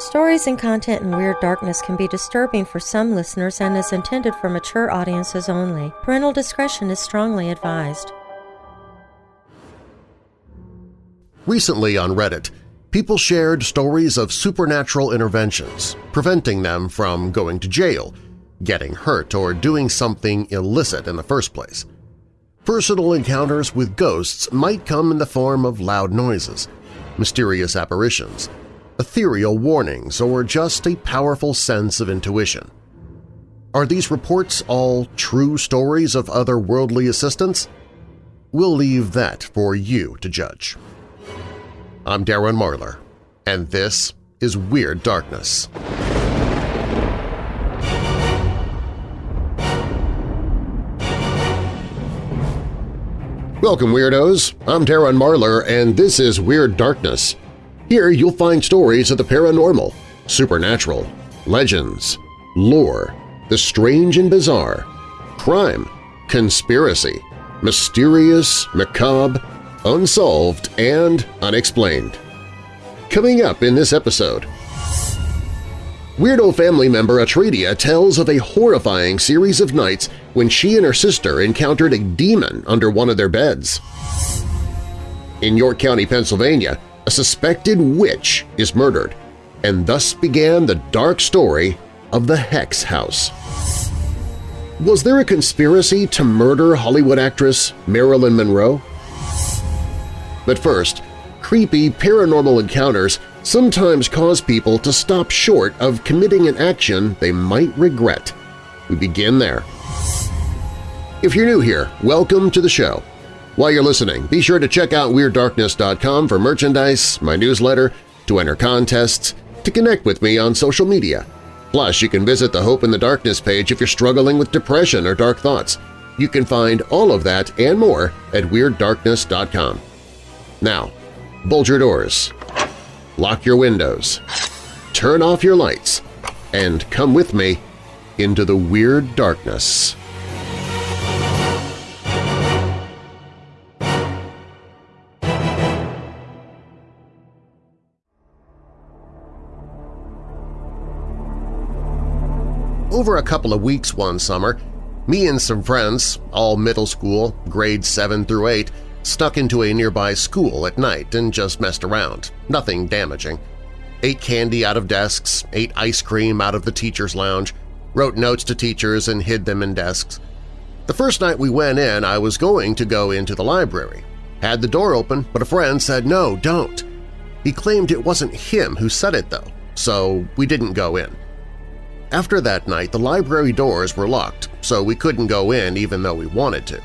Stories and content in Weird Darkness can be disturbing for some listeners and is intended for mature audiences only. Parental discretion is strongly advised. Recently on Reddit, people shared stories of supernatural interventions, preventing them from going to jail, getting hurt, or doing something illicit in the first place. Personal encounters with ghosts might come in the form of loud noises, mysterious apparitions, ethereal warnings, or just a powerful sense of intuition. Are these reports all true stories of otherworldly assistance? We'll leave that for you to judge. I'm Darren Marlar, and this is Weird Darkness. Welcome, Weirdos! I'm Darren Marlar, and this is Weird Darkness. Here you'll find stories of the paranormal, supernatural, legends, lore, the strange and bizarre, crime, conspiracy, mysterious, macabre, unsolved, and unexplained. Coming up in this episode… Weirdo family member Atredia tells of a horrifying series of nights when she and her sister encountered a demon under one of their beds. In York County, Pennsylvania, a suspected witch is murdered, and thus began the dark story of the Hex House. Was there a conspiracy to murder Hollywood actress Marilyn Monroe? But first, creepy paranormal encounters sometimes cause people to stop short of committing an action they might regret. We begin there. If you're new here, welcome to the show. While you're listening, be sure to check out WeirdDarkness.com for merchandise, my newsletter, to enter contests, to connect with me on social media. Plus, you can visit the Hope in the Darkness page if you're struggling with depression or dark thoughts. You can find all of that and more at WeirdDarkness.com. Now, bolt your doors, lock your windows, turn off your lights, and come with me into the Weird Darkness. Over a couple of weeks one summer, me and some friends, all middle school, grades 7 through 8, stuck into a nearby school at night and just messed around, nothing damaging. Ate candy out of desks, ate ice cream out of the teacher's lounge, wrote notes to teachers and hid them in desks. The first night we went in, I was going to go into the library. Had the door open, but a friend said, no, don't. He claimed it wasn't him who said it, though, so we didn't go in. After that night, the library doors were locked, so we couldn't go in even though we wanted to.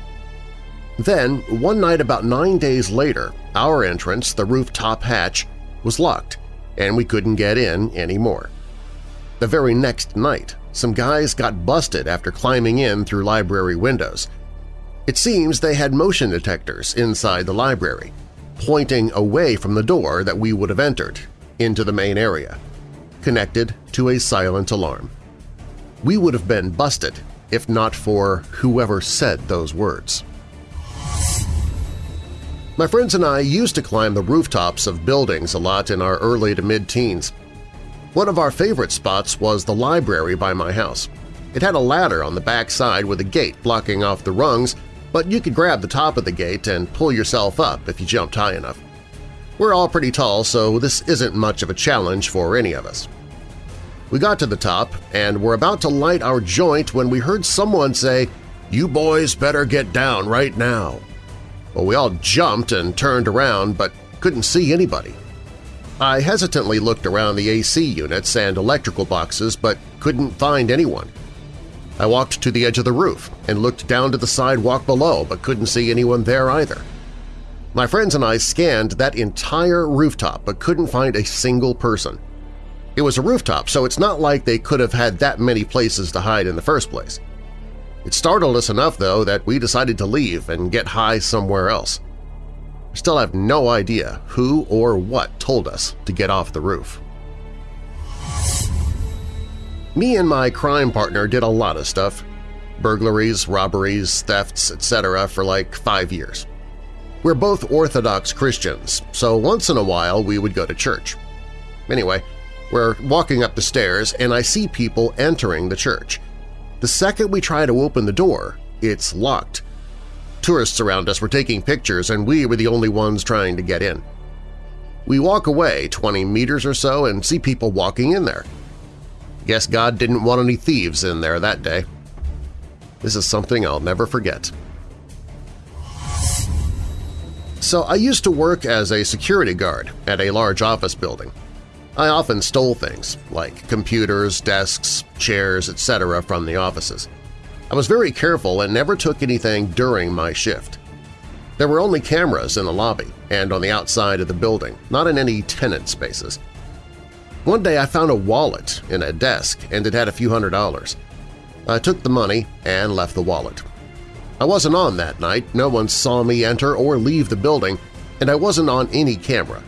Then, one night about nine days later, our entrance, the rooftop hatch, was locked, and we couldn't get in anymore. The very next night, some guys got busted after climbing in through library windows. It seems they had motion detectors inside the library, pointing away from the door that we would have entered, into the main area, connected to a silent alarm we would have been busted if not for whoever said those words. My friends and I used to climb the rooftops of buildings a lot in our early to mid-teens. One of our favorite spots was the library by my house. It had a ladder on the back side with a gate blocking off the rungs, but you could grab the top of the gate and pull yourself up if you jumped high enough. We're all pretty tall, so this isn't much of a challenge for any of us. We got to the top and were about to light our joint when we heard someone say, "'You boys better get down right now.' Well, we all jumped and turned around but couldn't see anybody. I hesitantly looked around the AC units and electrical boxes but couldn't find anyone. I walked to the edge of the roof and looked down to the sidewalk below but couldn't see anyone there either. My friends and I scanned that entire rooftop but couldn't find a single person. It was a rooftop, so it's not like they could have had that many places to hide in the first place. It startled us enough, though, that we decided to leave and get high somewhere else. I still have no idea who or what told us to get off the roof. Me and my crime partner did a lot of stuff – burglaries, robberies, thefts, etc. for like five years. We're both Orthodox Christians, so once in a while we would go to church. Anyway, We're walking up the stairs and I see people entering the church. The second we try to open the door, it's locked. Tourists around us were taking pictures and we were the only ones trying to get in. We walk away 20 meters or so and see people walking in there. Guess God didn't want any thieves in there that day. This is something I'll never forget. So I used to work as a security guard at a large office building. I often stole things, like computers, desks, chairs, etc. from the offices. I was very careful and never took anything during my shift. There were only cameras in the lobby and on the outside of the building, not in any tenant spaces. One day I found a wallet in a desk and it had a few hundred dollars. I took the money and left the wallet. I wasn't on that night, no one saw me enter or leave the building, and I wasn't on any camera.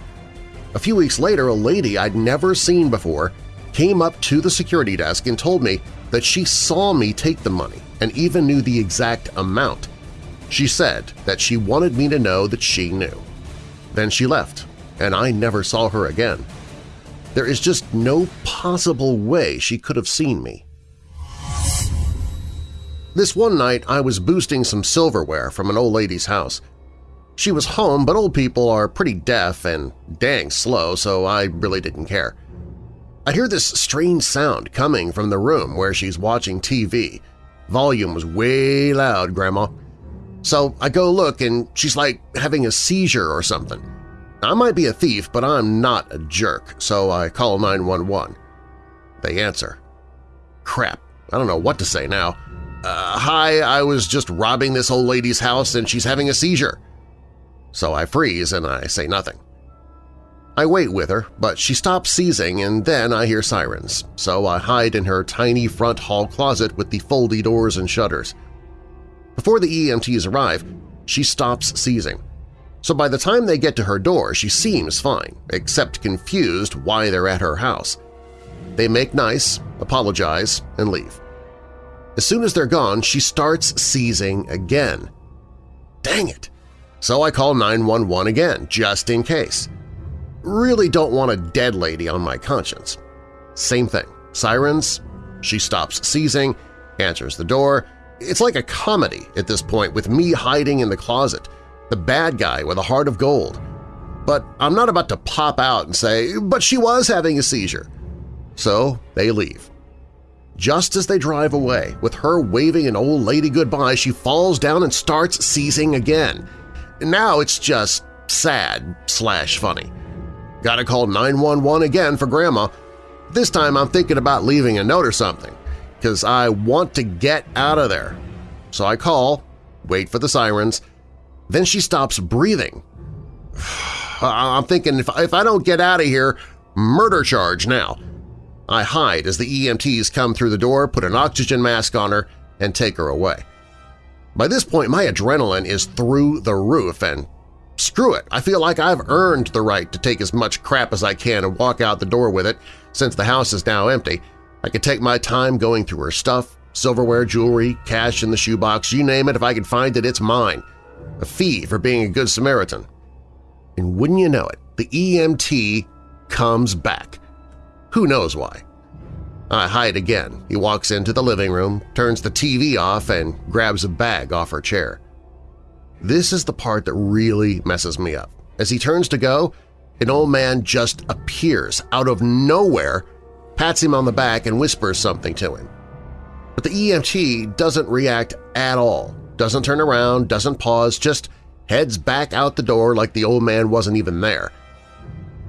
A few weeks later, a lady I'd never seen before came up to the security desk and told me that she saw me take the money and even knew the exact amount. She said that she wanted me to know that she knew. Then she left, and I never saw her again. There is just no possible way she could have seen me. This one night I was boosting some silverware from an old lady's house. She was home, but old people are pretty deaf and dang slow, so I really didn't care. I hear this strange sound coming from the room where she's watching TV. Volume was way loud, Grandma. So I go look and she's like having a seizure or something. I might be a thief, but I'm not a jerk, so I call 911. They answer. Crap, I don't know what to say now. Uh, hi, I was just robbing this old lady's house and she's having a seizure. So I freeze and I say nothing. I wait with her, but she stops seizing and then I hear sirens, so I hide in her tiny front hall closet with the foldy doors and shutters. Before the EMTs arrive, she stops seizing. So by the time they get to her door, she seems fine, except confused why they're at her house. They make nice, apologize, and leave. As soon as they're gone, she starts seizing again. Dang it! So I call 911 again, just in case. Really don't want a dead lady on my conscience. Same thing. Sirens, she stops seizing, answers the door. It's like a comedy at this point with me hiding in the closet, the bad guy with a heart of gold. But I'm not about to pop out and say, but she was having a seizure. So they leave. Just as they drive away, with her waving an old lady goodbye, she falls down and starts seizing again. Now it's just sad slash funny. Gotta call 911 again for Grandma. This time I'm thinking about leaving a note or something, because I want to get out of there. So I call, wait for the sirens, then she stops breathing. I'm thinking if, if I don't get out of here, murder charge now. I hide as the EMTs come through the door, put an oxygen mask on her, and take her away. By this point, my adrenaline is through the roof, and screw it, I feel like I've earned the right to take as much crap as I can and walk out the door with it since the house is now empty. I can take my time going through her stuff, silverware, jewelry, cash in the shoebox, you name it, if I can find it, it's mine. A fee for being a good Samaritan. And wouldn't you know it, the EMT comes back. Who knows why? I hide again. He walks into the living room, turns the TV off, and grabs a bag off her chair. This is the part that really messes me up. As he turns to go, an old man just appears out of nowhere, pats him on the back, and whispers something to him. But the EMT doesn't react at all, doesn't turn around, doesn't pause, just heads back out the door like the old man wasn't even there.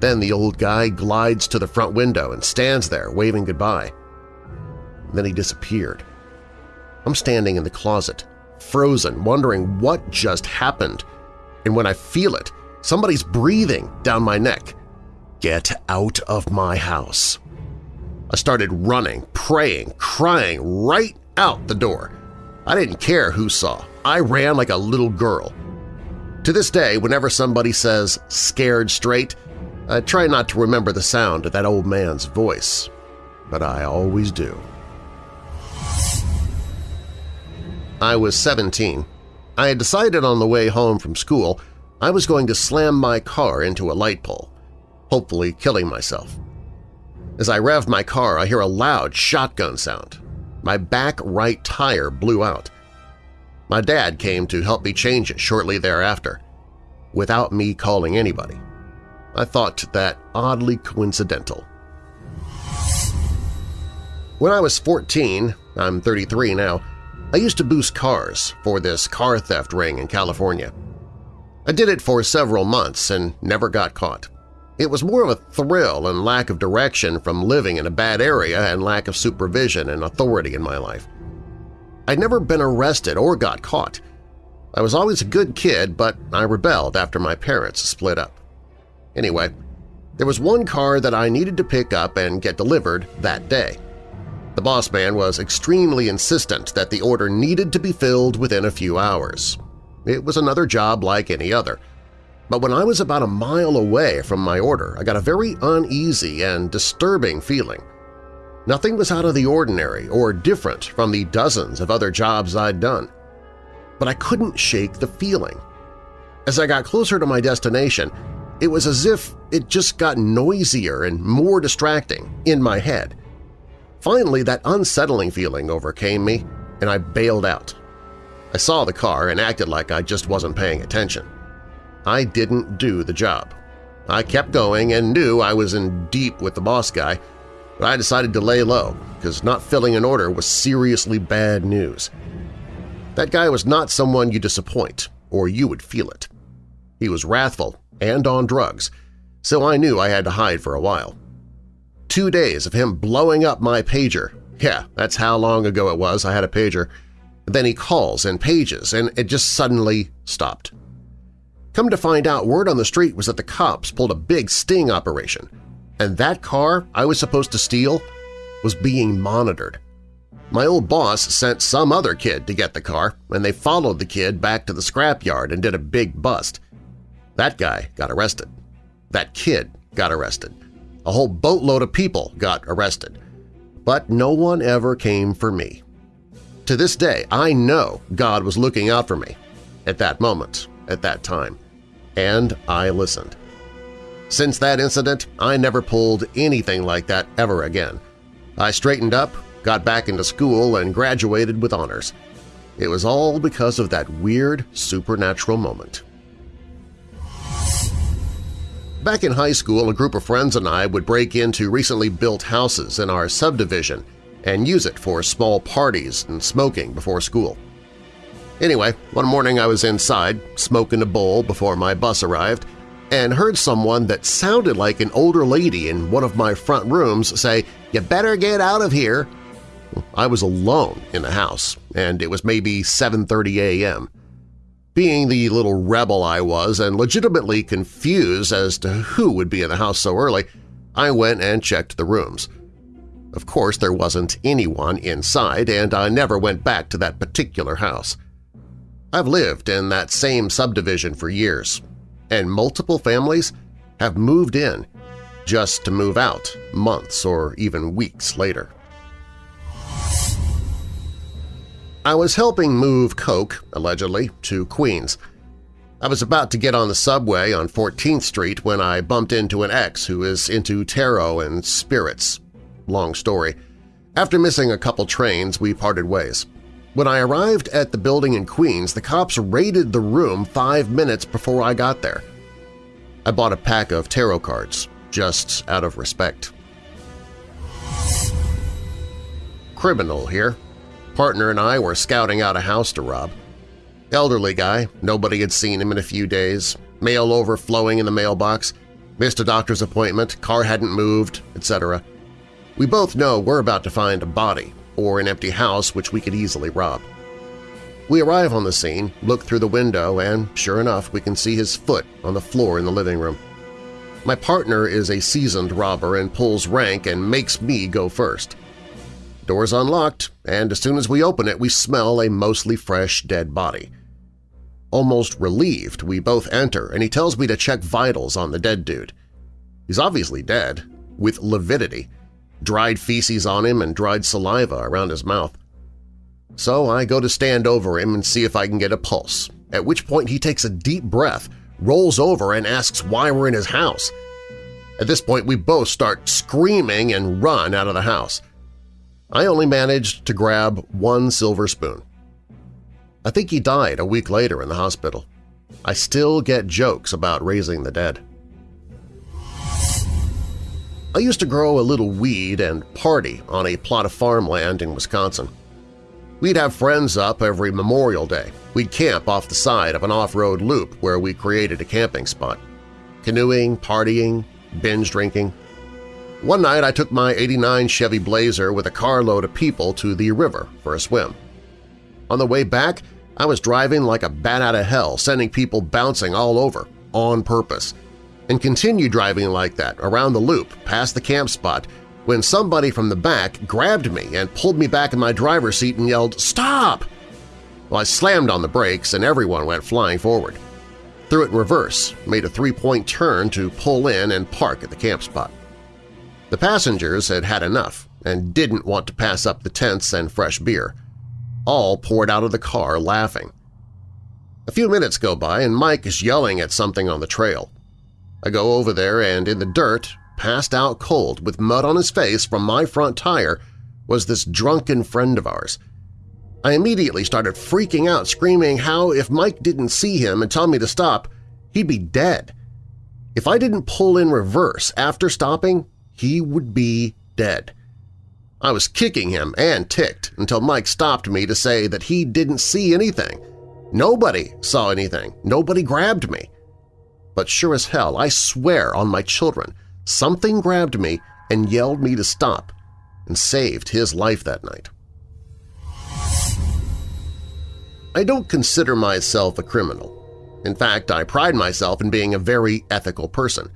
Then the old guy glides to the front window and stands there waving goodbye. Then he disappeared. I'm standing in the closet, frozen, wondering what just happened, and when I feel it, somebody's breathing down my neck. Get out of my house. I started running, praying, crying right out the door. I didn't care who saw. I ran like a little girl. To this day, whenever somebody says scared straight, I try not to remember the sound of that old man's voice, but I always do. I was 17. I had decided on the way home from school I was going to slam my car into a light pole, hopefully killing myself. As I rev my car, I hear a loud shotgun sound. My back right tire blew out. My dad came to help me change it shortly thereafter, without me calling anybody. I thought that oddly coincidental. When I was 14, I'm 33 now, I used to boost cars for this car theft ring in California. I did it for several months and never got caught. It was more of a thrill and lack of direction from living in a bad area and lack of supervision and authority in my life. I'd never been arrested or got caught. I was always a good kid, but I rebelled after my parents split up. Anyway, there was one car that I needed to pick up and get delivered that day. The boss man was extremely insistent that the order needed to be filled within a few hours. It was another job like any other. But when I was about a mile away from my order, I got a very uneasy and disturbing feeling. Nothing was out of the ordinary or different from the dozens of other jobs I'd done. But I couldn't shake the feeling. As I got closer to my destination, it was as if it just got noisier and more distracting in my head. Finally, that unsettling feeling overcame me, and I bailed out. I saw the car and acted like I just wasn't paying attention. I didn't do the job. I kept going and knew I was in deep with the boss guy, but I decided to lay low because not filling an order was seriously bad news. That guy was not someone you disappoint, or you would feel it. He was wrathful and on drugs, so I knew I had to hide for a while. Two days of him blowing up my pager. Yeah, that's how long ago it was I had a pager. Then he calls and pages, and it just suddenly stopped. Come to find out, word on the street was that the cops pulled a big sting operation, and that car I was supposed to steal was being monitored. My old boss sent some other kid to get the car, and they followed the kid back to the scrapyard and did a big bust. That guy got arrested. That kid got arrested. A whole boatload of people got arrested. But no one ever came for me. To this day, I know God was looking out for me at that moment, at that time, and I listened. Since that incident, I never pulled anything like that ever again. I straightened up, got back into school, and graduated with honors. It was all because of that weird supernatural moment. Back in high school, a group of friends and I would break into recently built houses in our subdivision and use it for small parties and smoking before school. Anyway, one morning I was inside, smoking a bowl before my bus arrived, and heard someone that sounded like an older lady in one of my front rooms say, "You better get out of here!" I was alone in the house, and it was maybe 7.30 a.m. Being the little rebel I was and legitimately confused as to who would be in the house so early, I went and checked the rooms. Of course, there wasn't anyone inside, and I never went back to that particular house. I've lived in that same subdivision for years, and multiple families have moved in just to move out months or even weeks later. I was helping move Coke, allegedly, to Queens. I was about to get on the subway on 14th Street when I bumped into an ex who is into tarot and spirits. Long story. After missing a couple trains, we parted ways. When I arrived at the building in Queens, the cops raided the room five minutes before I got there. I bought a pack of tarot cards, just out of respect. Criminal here, Partner and I were scouting out a house to rob. Elderly guy, nobody had seen him in a few days, mail overflowing in the mailbox, missed a doctor's appointment, car hadn't moved, etc. We both know we're about to find a body or an empty house which we could easily rob. We arrive on the scene, look through the window, and sure enough we can see his foot on the floor in the living room. My partner is a seasoned robber and pulls rank and makes me go first. Door's unlocked, and as soon as we open it we smell a mostly fresh dead body. Almost relieved, we both enter, and he tells me to check vitals on the dead dude. He's obviously dead, with lividity, dried feces on him and dried saliva around his mouth. So I go to stand over him and see if I can get a pulse, at which point he takes a deep breath, rolls over, and asks why we're in his house. At this point, we both start screaming and run out of the house. I only managed to grab one silver spoon. I think he died a week later in the hospital. I still get jokes about raising the dead. I used to grow a little weed and party on a plot of farmland in Wisconsin. We'd have friends up every Memorial Day. We'd camp off the side of an off-road loop where we created a camping spot. Canoeing, partying, binge drinking. One night I took my 89 Chevy Blazer with a carload of people to the river for a swim. On the way back, I was driving like a bat out of hell, sending people bouncing all over, on purpose, and continued driving like that around the loop past the camp spot when somebody from the back grabbed me and pulled me back in my driver's seat and yelled, "Stop!" Well, I slammed on the brakes and everyone went flying forward. Threw it in reverse, made a three-point turn to pull in and park at the camp spot. The passengers had had enough and didn't want to pass up the tents and fresh beer. All poured out of the car laughing. A few minutes go by and Mike is yelling at something on the trail. I go over there and in the dirt, passed out cold with mud on his face from my front tire, was this drunken friend of ours. I immediately started freaking out, screaming how if Mike didn't see him and tell me to stop, he'd be dead. If I didn't pull in reverse after stopping, he would be dead. I was kicking him and ticked until Mike stopped me to say that he didn't see anything. Nobody saw anything. Nobody grabbed me. But sure as hell, I swear on my children, something grabbed me and yelled me to stop and saved his life that night. I don't consider myself a criminal. In fact, I pride myself in being a very ethical person.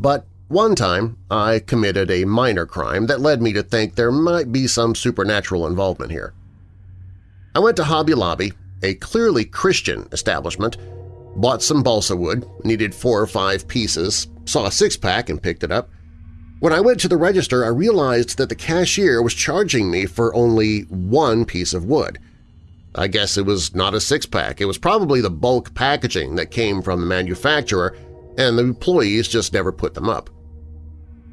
But one time, I committed a minor crime that led me to think there might be some supernatural involvement here. I went to Hobby Lobby, a clearly Christian establishment, bought some balsa wood, needed four or five pieces, saw a six-pack and picked it up. When I went to the register, I realized that the cashier was charging me for only one piece of wood. I guess it was not a six-pack. It was probably the bulk packaging that came from the manufacturer, and the employees just never put them up.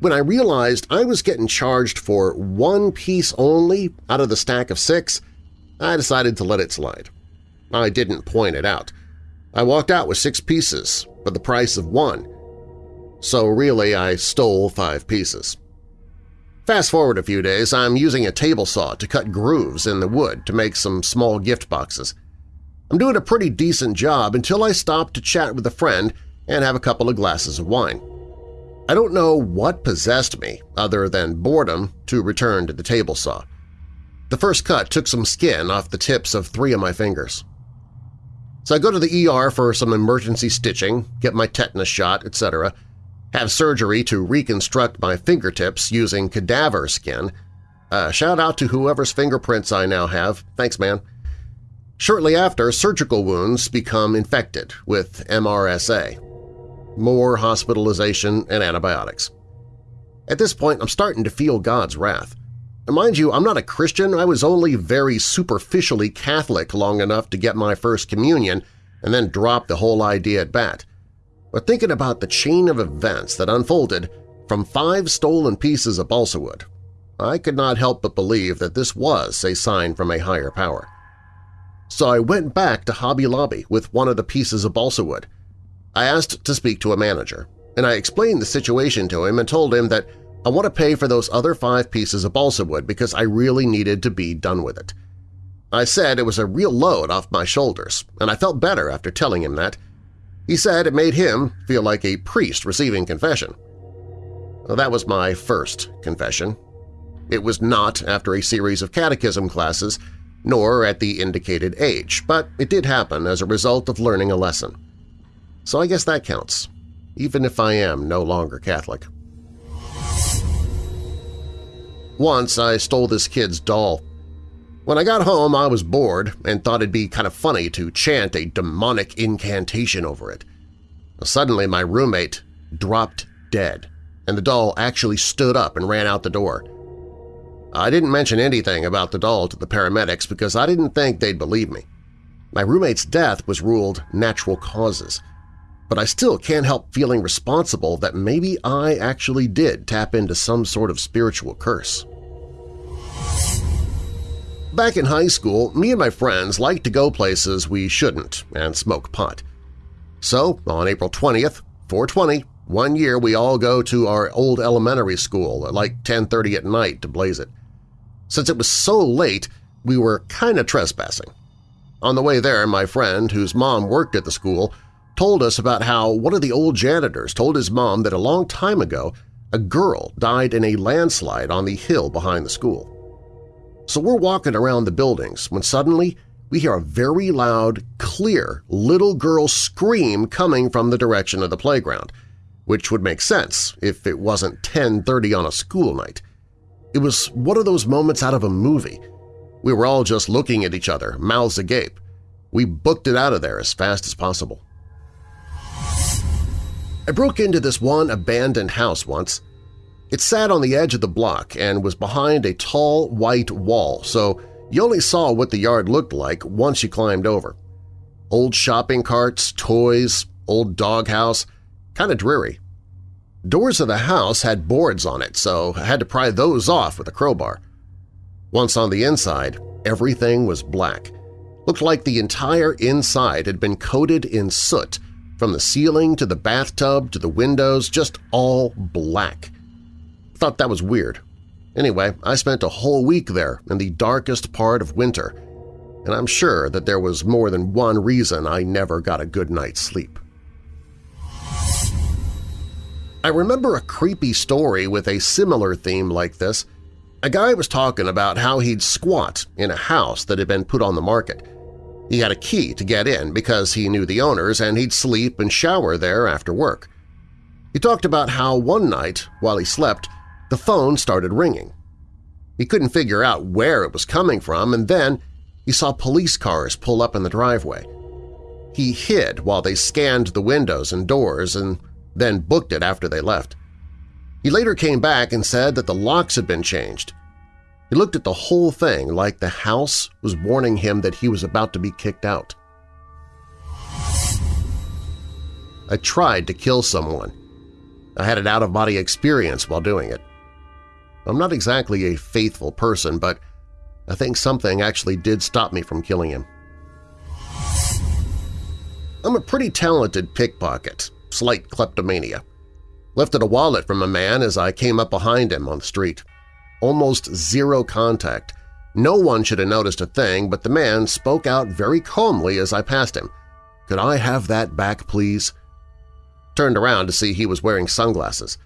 When I realized I was getting charged for one piece only out of the stack of six, I decided to let it slide. I didn't point it out. I walked out with six pieces for the price of one, so really I stole five pieces. Fast forward a few days, I'm using a table saw to cut grooves in the wood to make some small gift boxes. I'm doing a pretty decent job until I stop to chat with a friend and have a couple of glasses of wine. I don't know what possessed me, other than boredom, to return to the table saw. The first cut took some skin off the tips of three of my fingers. So I go to the ER for some emergency stitching, get my tetanus shot, etc., have surgery to reconstruct my fingertips using cadaver skin. Uh, shout out to whoever's fingerprints I now have. Thanks, man. Shortly after, surgical wounds become infected with MRSA, more hospitalization, and antibiotics. At this point, I'm starting to feel God's wrath. And mind you, I'm not a Christian, I was only very superficially Catholic long enough to get my first communion and then drop the whole idea at bat. But thinking about the chain of events that unfolded from five stolen pieces of balsa wood, I could not help but believe that this was a sign from a higher power. So I went back to Hobby Lobby with one of the pieces of balsa wood, I asked to speak to a manager, and I explained the situation to him and told him that I want to pay for those other five pieces of balsa wood because I really needed to be done with it. I said it was a real load off my shoulders, and I felt better after telling him that. He said it made him feel like a priest receiving confession. Well, that was my first confession. It was not after a series of catechism classes, nor at the indicated age, but it did happen as a result of learning a lesson. So I guess that counts, even if I am no longer Catholic. Once I stole this kid's doll. When I got home, I was bored and thought it'd be kind of funny to chant a demonic incantation over it. Suddenly my roommate dropped dead, and the doll actually stood up and ran out the door. I didn't mention anything about the doll to the paramedics because I didn't think they'd believe me. My roommate's death was ruled natural causes – but I still can't help feeling responsible that maybe I actually did tap into some sort of spiritual curse. Back in high school, me and my friends liked to go places we shouldn't and smoke pot. So, on April 20th, 420, one year we all go to our old elementary school at like 10.30 at night to blaze it. Since it was so late, we were kind of trespassing. On the way there, my friend, whose mom worked at the school, told us about how one of the old janitors told his mom that a long time ago a girl died in a landslide on the hill behind the school. So we're walking around the buildings when suddenly we hear a very loud, clear little girl scream coming from the direction of the playground, which would make sense if it wasn't 10.30 on a school night. It was one of those moments out of a movie. We were all just looking at each other, mouths agape. We booked it out of there as fast as possible. I broke into this one abandoned house once. It sat on the edge of the block and was behind a tall white wall, so you only saw what the yard looked like once you climbed over. Old shopping carts, toys, old doghouse, kind of dreary. Doors of the house had boards on it, so I had to pry those off with a crowbar. Once on the inside, everything was black. Looked like the entire inside had been coated in soot, from the ceiling to the bathtub to the windows, just all black. Thought that was weird. Anyway, I spent a whole week there in the darkest part of winter, and I'm sure that there was more than one reason I never got a good night's sleep. I remember a creepy story with a similar theme like this. A guy was talking about how he'd squat in a house that had been put on the market. He had a key to get in because he knew the owners and he'd sleep and shower there after work. He talked about how one night, while he slept, the phone started ringing. He couldn't figure out where it was coming from, and then he saw police cars pull up in the driveway. He hid while they scanned the windows and doors and then booked it after they left. He later came back and said that the locks had been changed. He looked at the whole thing like the house was warning him that he was about to be kicked out. I tried to kill someone. I had an out-of-body experience while doing it. I'm not exactly a faithful person, but I think something actually did stop me from killing him. I'm a pretty talented pickpocket, slight kleptomania. Lifted a wallet from a man as I came up behind him on the street. Almost zero contact. No one should have noticed a thing, but the man spoke out very calmly as I passed him. Could I have that back, please? Turned around to see he was wearing sunglasses.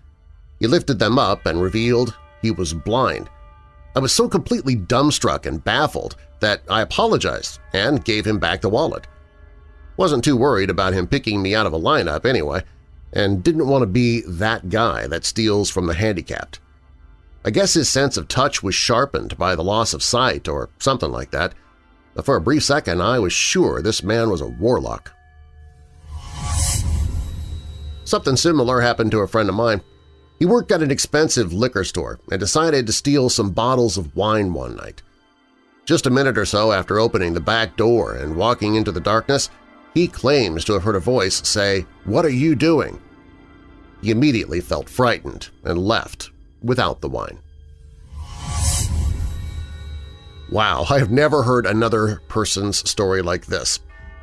He lifted them up and revealed he was blind. I was so completely dumbstruck and baffled that I apologized and gave him back the wallet. Wasn't too worried about him picking me out of a lineup anyway, and didn't want to be that guy that steals from the handicapped. I guess his sense of touch was sharpened by the loss of sight or something like that, but for a brief second I was sure this man was a warlock. Something similar happened to a friend of mine. He worked at an expensive liquor store and decided to steal some bottles of wine one night. Just a minute or so after opening the back door and walking into the darkness, he claims to have heard a voice say, "'What are you doing?' He immediately felt frightened and left, without the wine. Wow, I have never heard another person's story like this.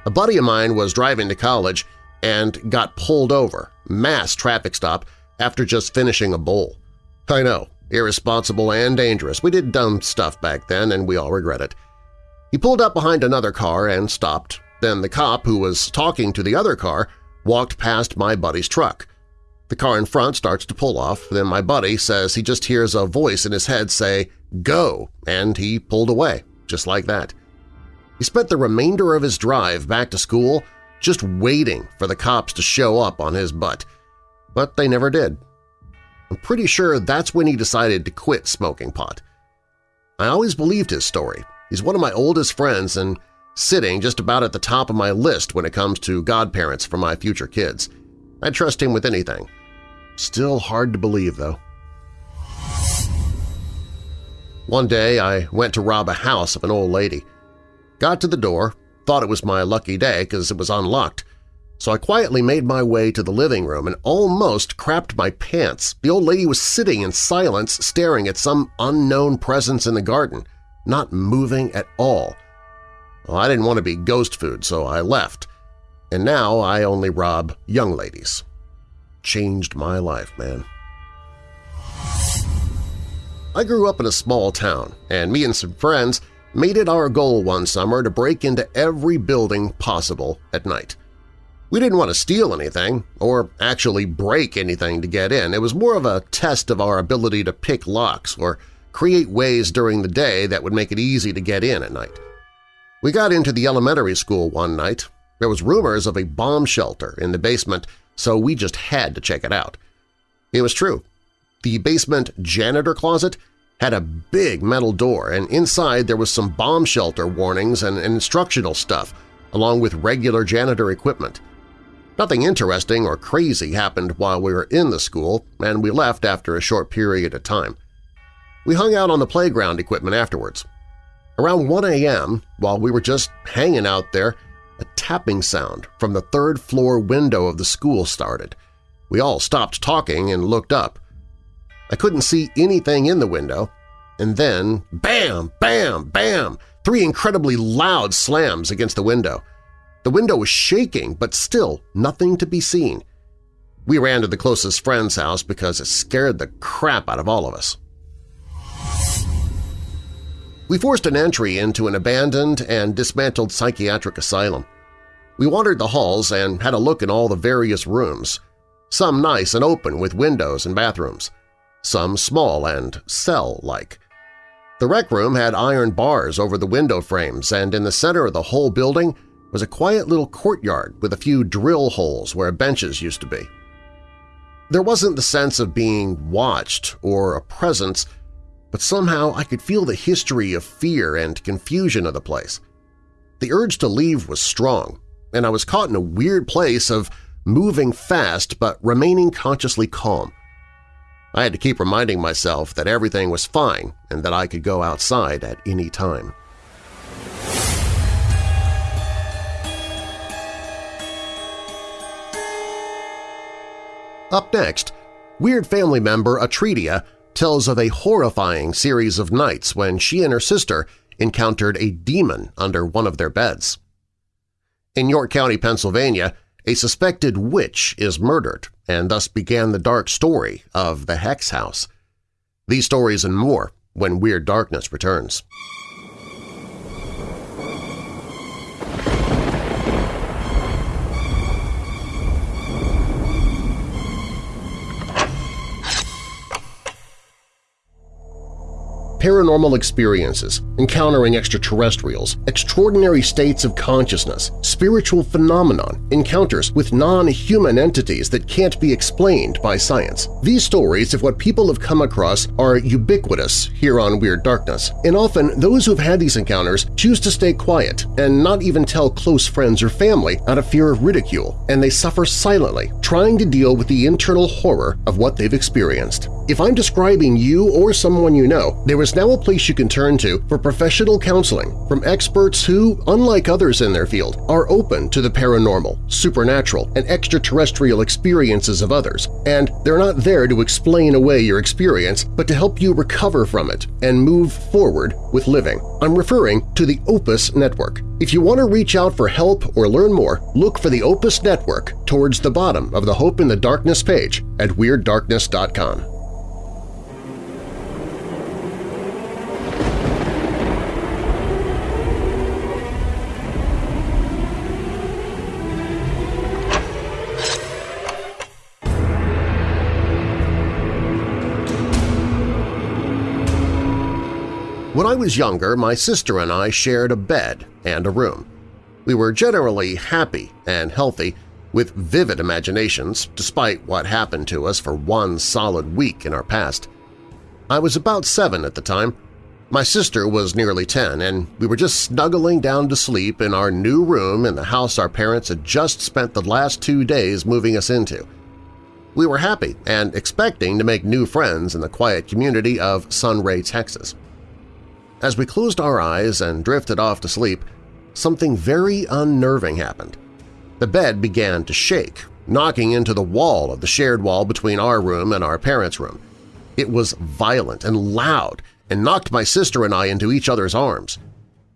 A buddy of mine was driving to college and got pulled over, mass traffic stop, after just finishing a bowl. I know, irresponsible and dangerous. We did dumb stuff back then and we all regret it. He pulled up behind another car and stopped. Then the cop who was talking to the other car walked past my buddy's truck. The car in front starts to pull off, then my buddy says he just hears a voice in his head say, Go! and he pulled away, just like that. He spent the remainder of his drive back to school just waiting for the cops to show up on his butt but they never did. I'm pretty sure that's when he decided to quit smoking pot. I always believed his story. He's one of my oldest friends and sitting just about at the top of my list when it comes to godparents for my future kids. I'd trust him with anything. Still hard to believe, though. One day I went to rob a house of an old lady. Got to the door, thought it was my lucky day because it was unlocked. so I quietly made my way to the living room and almost crapped my pants. The old lady was sitting in silence staring at some unknown presence in the garden, not moving at all. Well, I didn't want to be ghost food, so I left, and now I only rob young ladies. Changed my life, man. I grew up in a small town, and me and some friends made it our goal one summer to break into every building possible at night. We didn't want to steal anything or actually break anything to get in. It was more of a test of our ability to pick locks or create ways during the day that would make it easy to get in at night. We got into the elementary school one night. There was rumors of a bomb shelter in the basement, so we just had to check it out. It was true. The basement janitor closet had a big metal door, and inside there was some bomb shelter warnings and instructional stuff, along with regular janitor equipment. Nothing interesting or crazy happened while we were in the school, and we left after a short period of time. We hung out on the playground equipment afterwards. Around 1 a.m., while we were just hanging out there, a tapping sound from the third-floor window of the school started. We all stopped talking and looked up. I couldn't see anything in the window, and then bam, bam, bam, three incredibly loud slams against the window. The window was shaking, but still nothing to be seen. We ran to the closest friend's house because it scared the crap out of all of us. We forced an entry into an abandoned and dismantled psychiatric asylum. We wandered the halls and had a look in all the various rooms, some nice and open with windows and bathrooms, some small and cell-like. The rec room had iron bars over the window frames, and in the center of the whole building was a quiet little courtyard with a few drill holes where benches used to be. There wasn't the sense of being watched or a presence, but somehow I could feel the history of fear and confusion of the place. The urge to leave was strong, and I was caught in a weird place of moving fast but remaining consciously calm. I had to keep reminding myself that everything was fine and that I could go outside at any time. Up next, Weird family member Atredia tells of a horrifying series of nights when she and her sister encountered a demon under one of their beds. In York County, Pennsylvania, a suspected witch is murdered, and thus began the dark story of the Hex House. These stories and more when Weird Darkness returns. Paranormal experiences, encountering extraterrestrials, extraordinary states of consciousness, spiritual phenomenon, encounters with non-human entities that can't be explained by science. These stories of what people have come across are ubiquitous here on Weird Darkness, and often those who have had these encounters choose to stay quiet and not even tell close friends or family out of fear of ridicule, and they suffer silently, trying to deal with the internal horror of what they've experienced. If I'm describing you or someone you know, there is now a place you can turn to for professional counseling from experts who, unlike others in their field, are open to the paranormal, supernatural, and extraterrestrial experiences of others, and they're not there to explain away your experience but to help you recover from it and move forward with living. I'm referring to the Opus Network. If you want to reach out for help or learn more, look for the Opus Network towards the bottom of the Hope in the Darkness page at WeirdDarkness.com. When I was younger, my sister and I shared a bed and a room. We were generally happy and healthy, with vivid imaginations despite what happened to us for one solid week in our past. I was about seven at the time. My sister was nearly ten, and we were just snuggling down to sleep in our new room in the house our parents had just spent the last two days moving us into. We were happy and expecting to make new friends in the quiet community of Sunray, Texas. As we closed our eyes and drifted off to sleep, something very unnerving happened. The bed began to shake, knocking into the wall of the shared wall between our room and our parents' room. It was violent and loud and knocked my sister and I into each other's arms.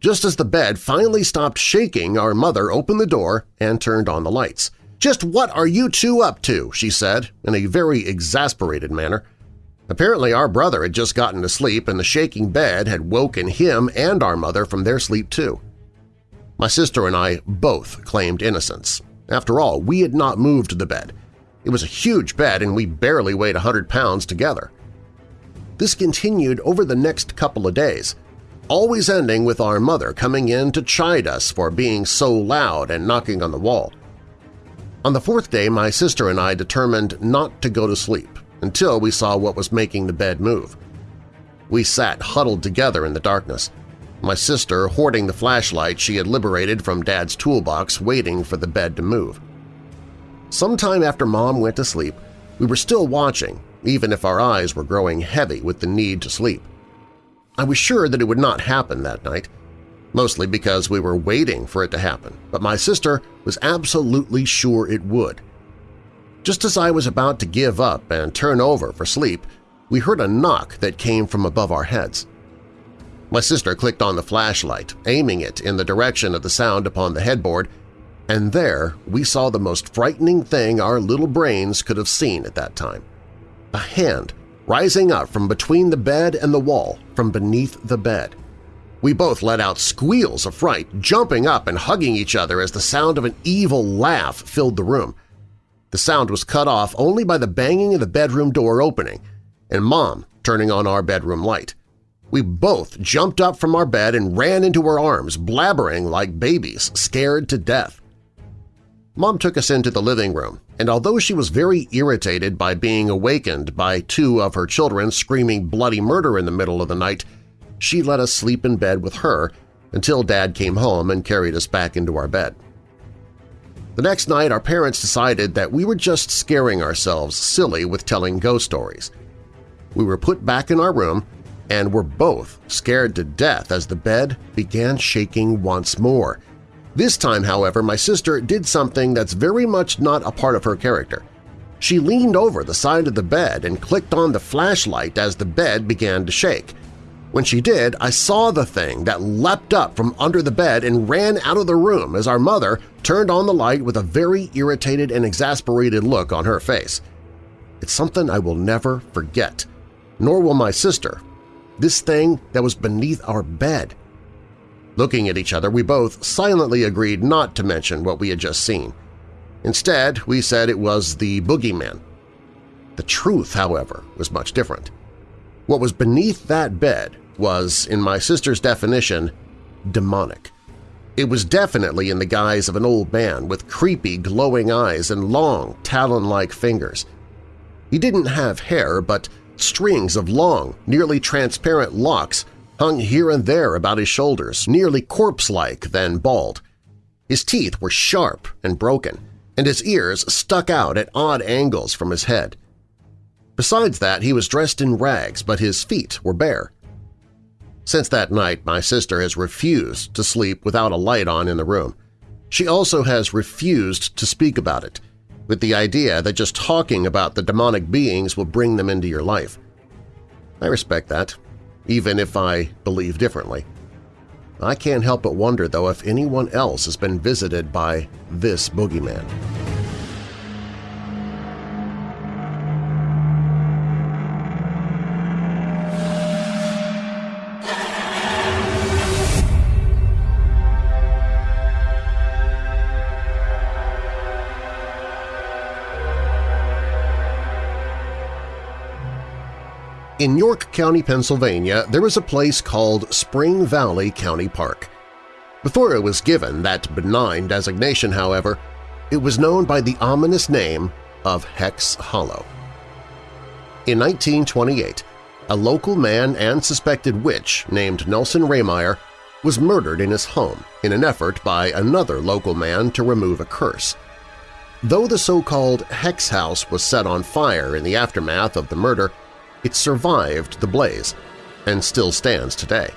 Just as the bed finally stopped shaking, our mother opened the door and turned on the lights. "'Just what are you two up to?' she said, in a very exasperated manner. Apparently our brother had just gotten to sleep and the shaking bed had woken him and our mother from their sleep too. My sister and I both claimed innocence. After all, we had not moved the bed. It was a huge bed and we barely weighed a hundred pounds together. This continued over the next couple of days, always ending with our mother coming in to chide us for being so loud and knocking on the wall. On the fourth day, my sister and I determined not to go to sleep until we saw what was making the bed move. We sat huddled together in the darkness, my sister hoarding the flashlight she had liberated from Dad's toolbox waiting for the bed to move. Sometime after Mom went to sleep, we were still watching, even if our eyes were growing heavy with the need to sleep. I was sure that it would not happen that night, mostly because we were waiting for it to happen, but my sister was absolutely sure it would. Just as I was about to give up and turn over for sleep, we heard a knock that came from above our heads. My sister clicked on the flashlight, aiming it in the direction of the sound upon the headboard, and there we saw the most frightening thing our little brains could have seen at that time. A hand rising up from between the bed and the wall, from beneath the bed. We both let out squeals of fright, jumping up and hugging each other as the sound of an evil laugh filled the room. The sound was cut off only by the banging of the bedroom door opening and Mom turning on our bedroom light. We both jumped up from our bed and ran into her arms, blabbering like babies, scared to death. Mom took us into the living room, and although she was very irritated by being awakened by two of her children screaming bloody murder in the middle of the night, she let us sleep in bed with her until Dad came home and carried us back into our bed. The next night, our parents decided that we were just scaring ourselves silly with telling ghost stories. We were put back in our room and were both scared to death as the bed began shaking once more. This time, however, my sister did something that's very much not a part of her character. She leaned over the side of the bed and clicked on the flashlight as the bed began to shake. When she did, I saw the thing that leapt up from under the bed and ran out of the room as our mother turned on the light with a very irritated and exasperated look on her face. It's something I will never forget, nor will my sister, this thing that was beneath our bed. Looking at each other, we both silently agreed not to mention what we had just seen. Instead, we said it was the boogeyman. The truth, however, was much different. What was beneath that bed was, in my sister's definition, demonic. It was definitely in the guise of an old man with creepy, glowing eyes and long, talon-like fingers. He didn't have hair, but Strings of long, nearly transparent locks hung here and there about his shoulders, nearly corpse-like then bald. His teeth were sharp and broken, and his ears stuck out at odd angles from his head. Besides that, he was dressed in rags, but his feet were bare. Since that night, my sister has refused to sleep without a light on in the room. She also has refused to speak about it, with the idea that just talking about the demonic beings will bring them into your life. I respect that, even if I believe differently. I can't help but wonder, though, if anyone else has been visited by this boogeyman. In York County, Pennsylvania, there is a place called Spring Valley County Park. Before it was given that benign designation, however, it was known by the ominous name of Hex Hollow. In 1928, a local man and suspected witch named Nelson Rehmeyer was murdered in his home in an effort by another local man to remove a curse. Though the so-called Hex House was set on fire in the aftermath of the murder, it survived the blaze and still stands today.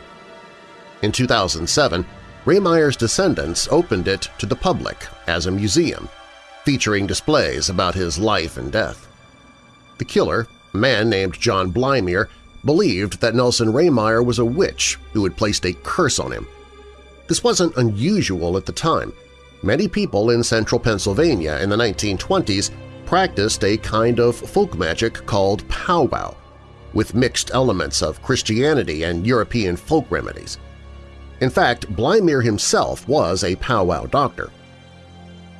In 2007, Rehmeyer's descendants opened it to the public as a museum, featuring displays about his life and death. The killer, a man named John Blymire, believed that Nelson Rehmeyer was a witch who had placed a curse on him. This wasn't unusual at the time. Many people in central Pennsylvania in the 1920s practiced a kind of folk magic called powwow, with mixed elements of Christianity and European folk remedies. In fact, Blymire himself was a powwow doctor.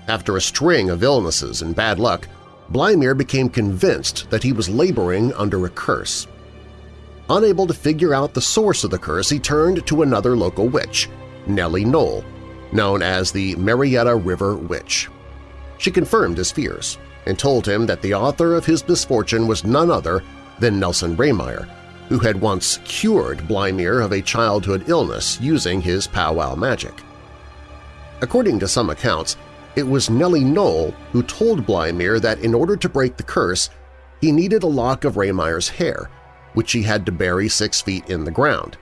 After a string of illnesses and bad luck, Blymire became convinced that he was laboring under a curse. Unable to figure out the source of the curse, he turned to another local witch, Nellie Noll, known as the Marietta River Witch. She confirmed his fears and told him that the author of his misfortune was none other than Nelson Rehmeyer, who had once cured Blymire of a childhood illness using his powwow magic. According to some accounts, it was Nellie Noll who told Blymire that in order to break the curse, he needed a lock of Rehmeyer's hair, which he had to bury six feet in the ground.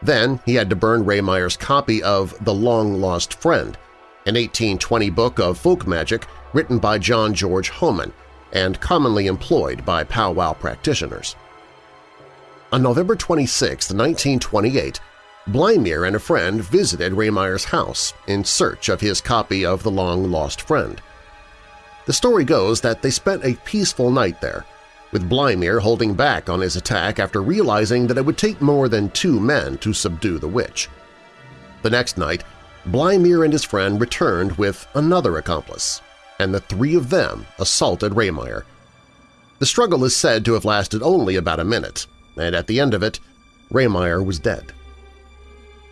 Then he had to burn Rehmeyer's copy of The Long Lost Friend, an 1820 book of folk magic written by John George Hohman and commonly employed by powwow practitioners. On November 26, 1928, Blymire and a friend visited Rehmeyer's house in search of his copy of The Long Lost Friend. The story goes that they spent a peaceful night there, with Blymire holding back on his attack after realizing that it would take more than two men to subdue the witch. The next night, Blymire and his friend returned with another accomplice, and the three of them assaulted Rehmeyer. The struggle is said to have lasted only about a minute, and at the end of it, Rehmeyer was dead.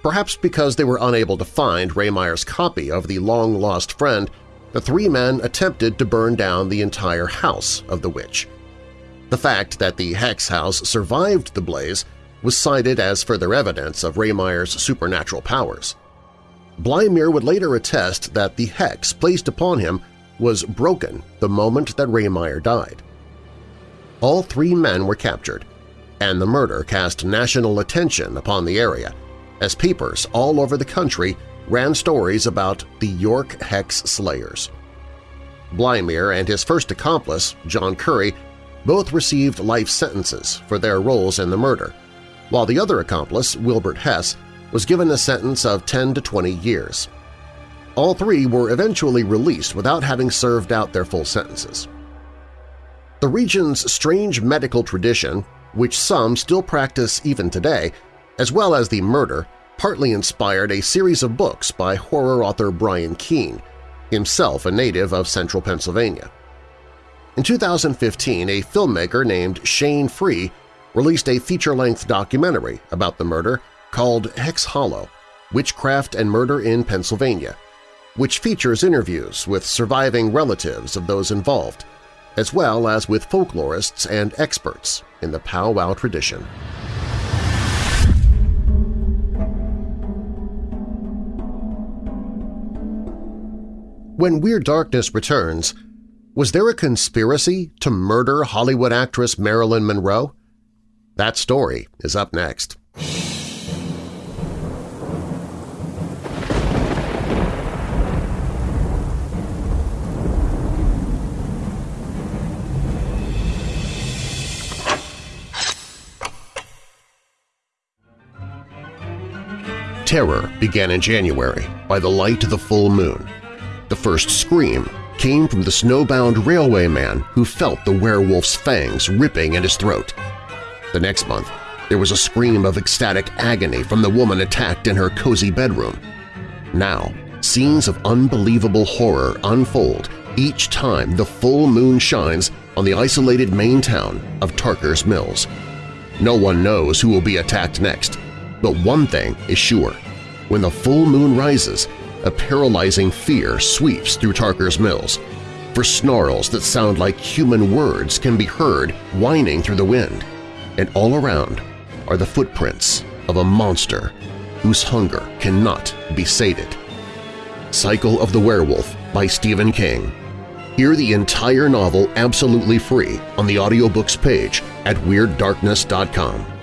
Perhaps because they were unable to find Rehmeyer's copy of The Long-Lost Friend, the three men attempted to burn down the entire house of the witch. The fact that the Hex House survived the blaze was cited as further evidence of Rehmeyer's supernatural powers. Blymire would later attest that the hex placed upon him was broken the moment that Rehmeyer died. All three men were captured, and the murder cast national attention upon the area as papers all over the country ran stories about the York Hex Slayers. Blymire and his first accomplice, John Curry, both received life sentences for their roles in the murder, while the other accomplice, Wilbert Hess, was given a sentence of 10 to 20 years. All three were eventually released without having served out their full sentences. The region's strange medical tradition, which some still practice even today, as well as the murder, partly inspired a series of books by horror author Brian Keene, himself a native of central Pennsylvania. In 2015, a filmmaker named Shane Free released a feature-length documentary about the murder called Hex Hollow – Witchcraft and Murder in Pennsylvania, which features interviews with surviving relatives of those involved, as well as with folklorists and experts in the powwow tradition. When Weird Darkness returns, was there a conspiracy to murder Hollywood actress Marilyn Monroe? That story is up next. Terror began in January by the light of the full moon. The first scream came from the snowbound railway man who felt the werewolf's fangs ripping at his throat. The next month, there was a scream of ecstatic agony from the woman attacked in her cozy bedroom. Now, scenes of unbelievable horror unfold each time the full moon shines on the isolated Maine town of Tarker's Mills. No one knows who will be attacked next, but one thing is sure. When the full moon rises, a paralyzing fear sweeps through Tarker's Mills, for snarls that sound like human words can be heard whining through the wind, and all around are the footprints of a monster whose hunger cannot be sated. Cycle of the Werewolf by Stephen King. Hear the entire novel absolutely free on the audiobooks page at WeirdDarkness.com.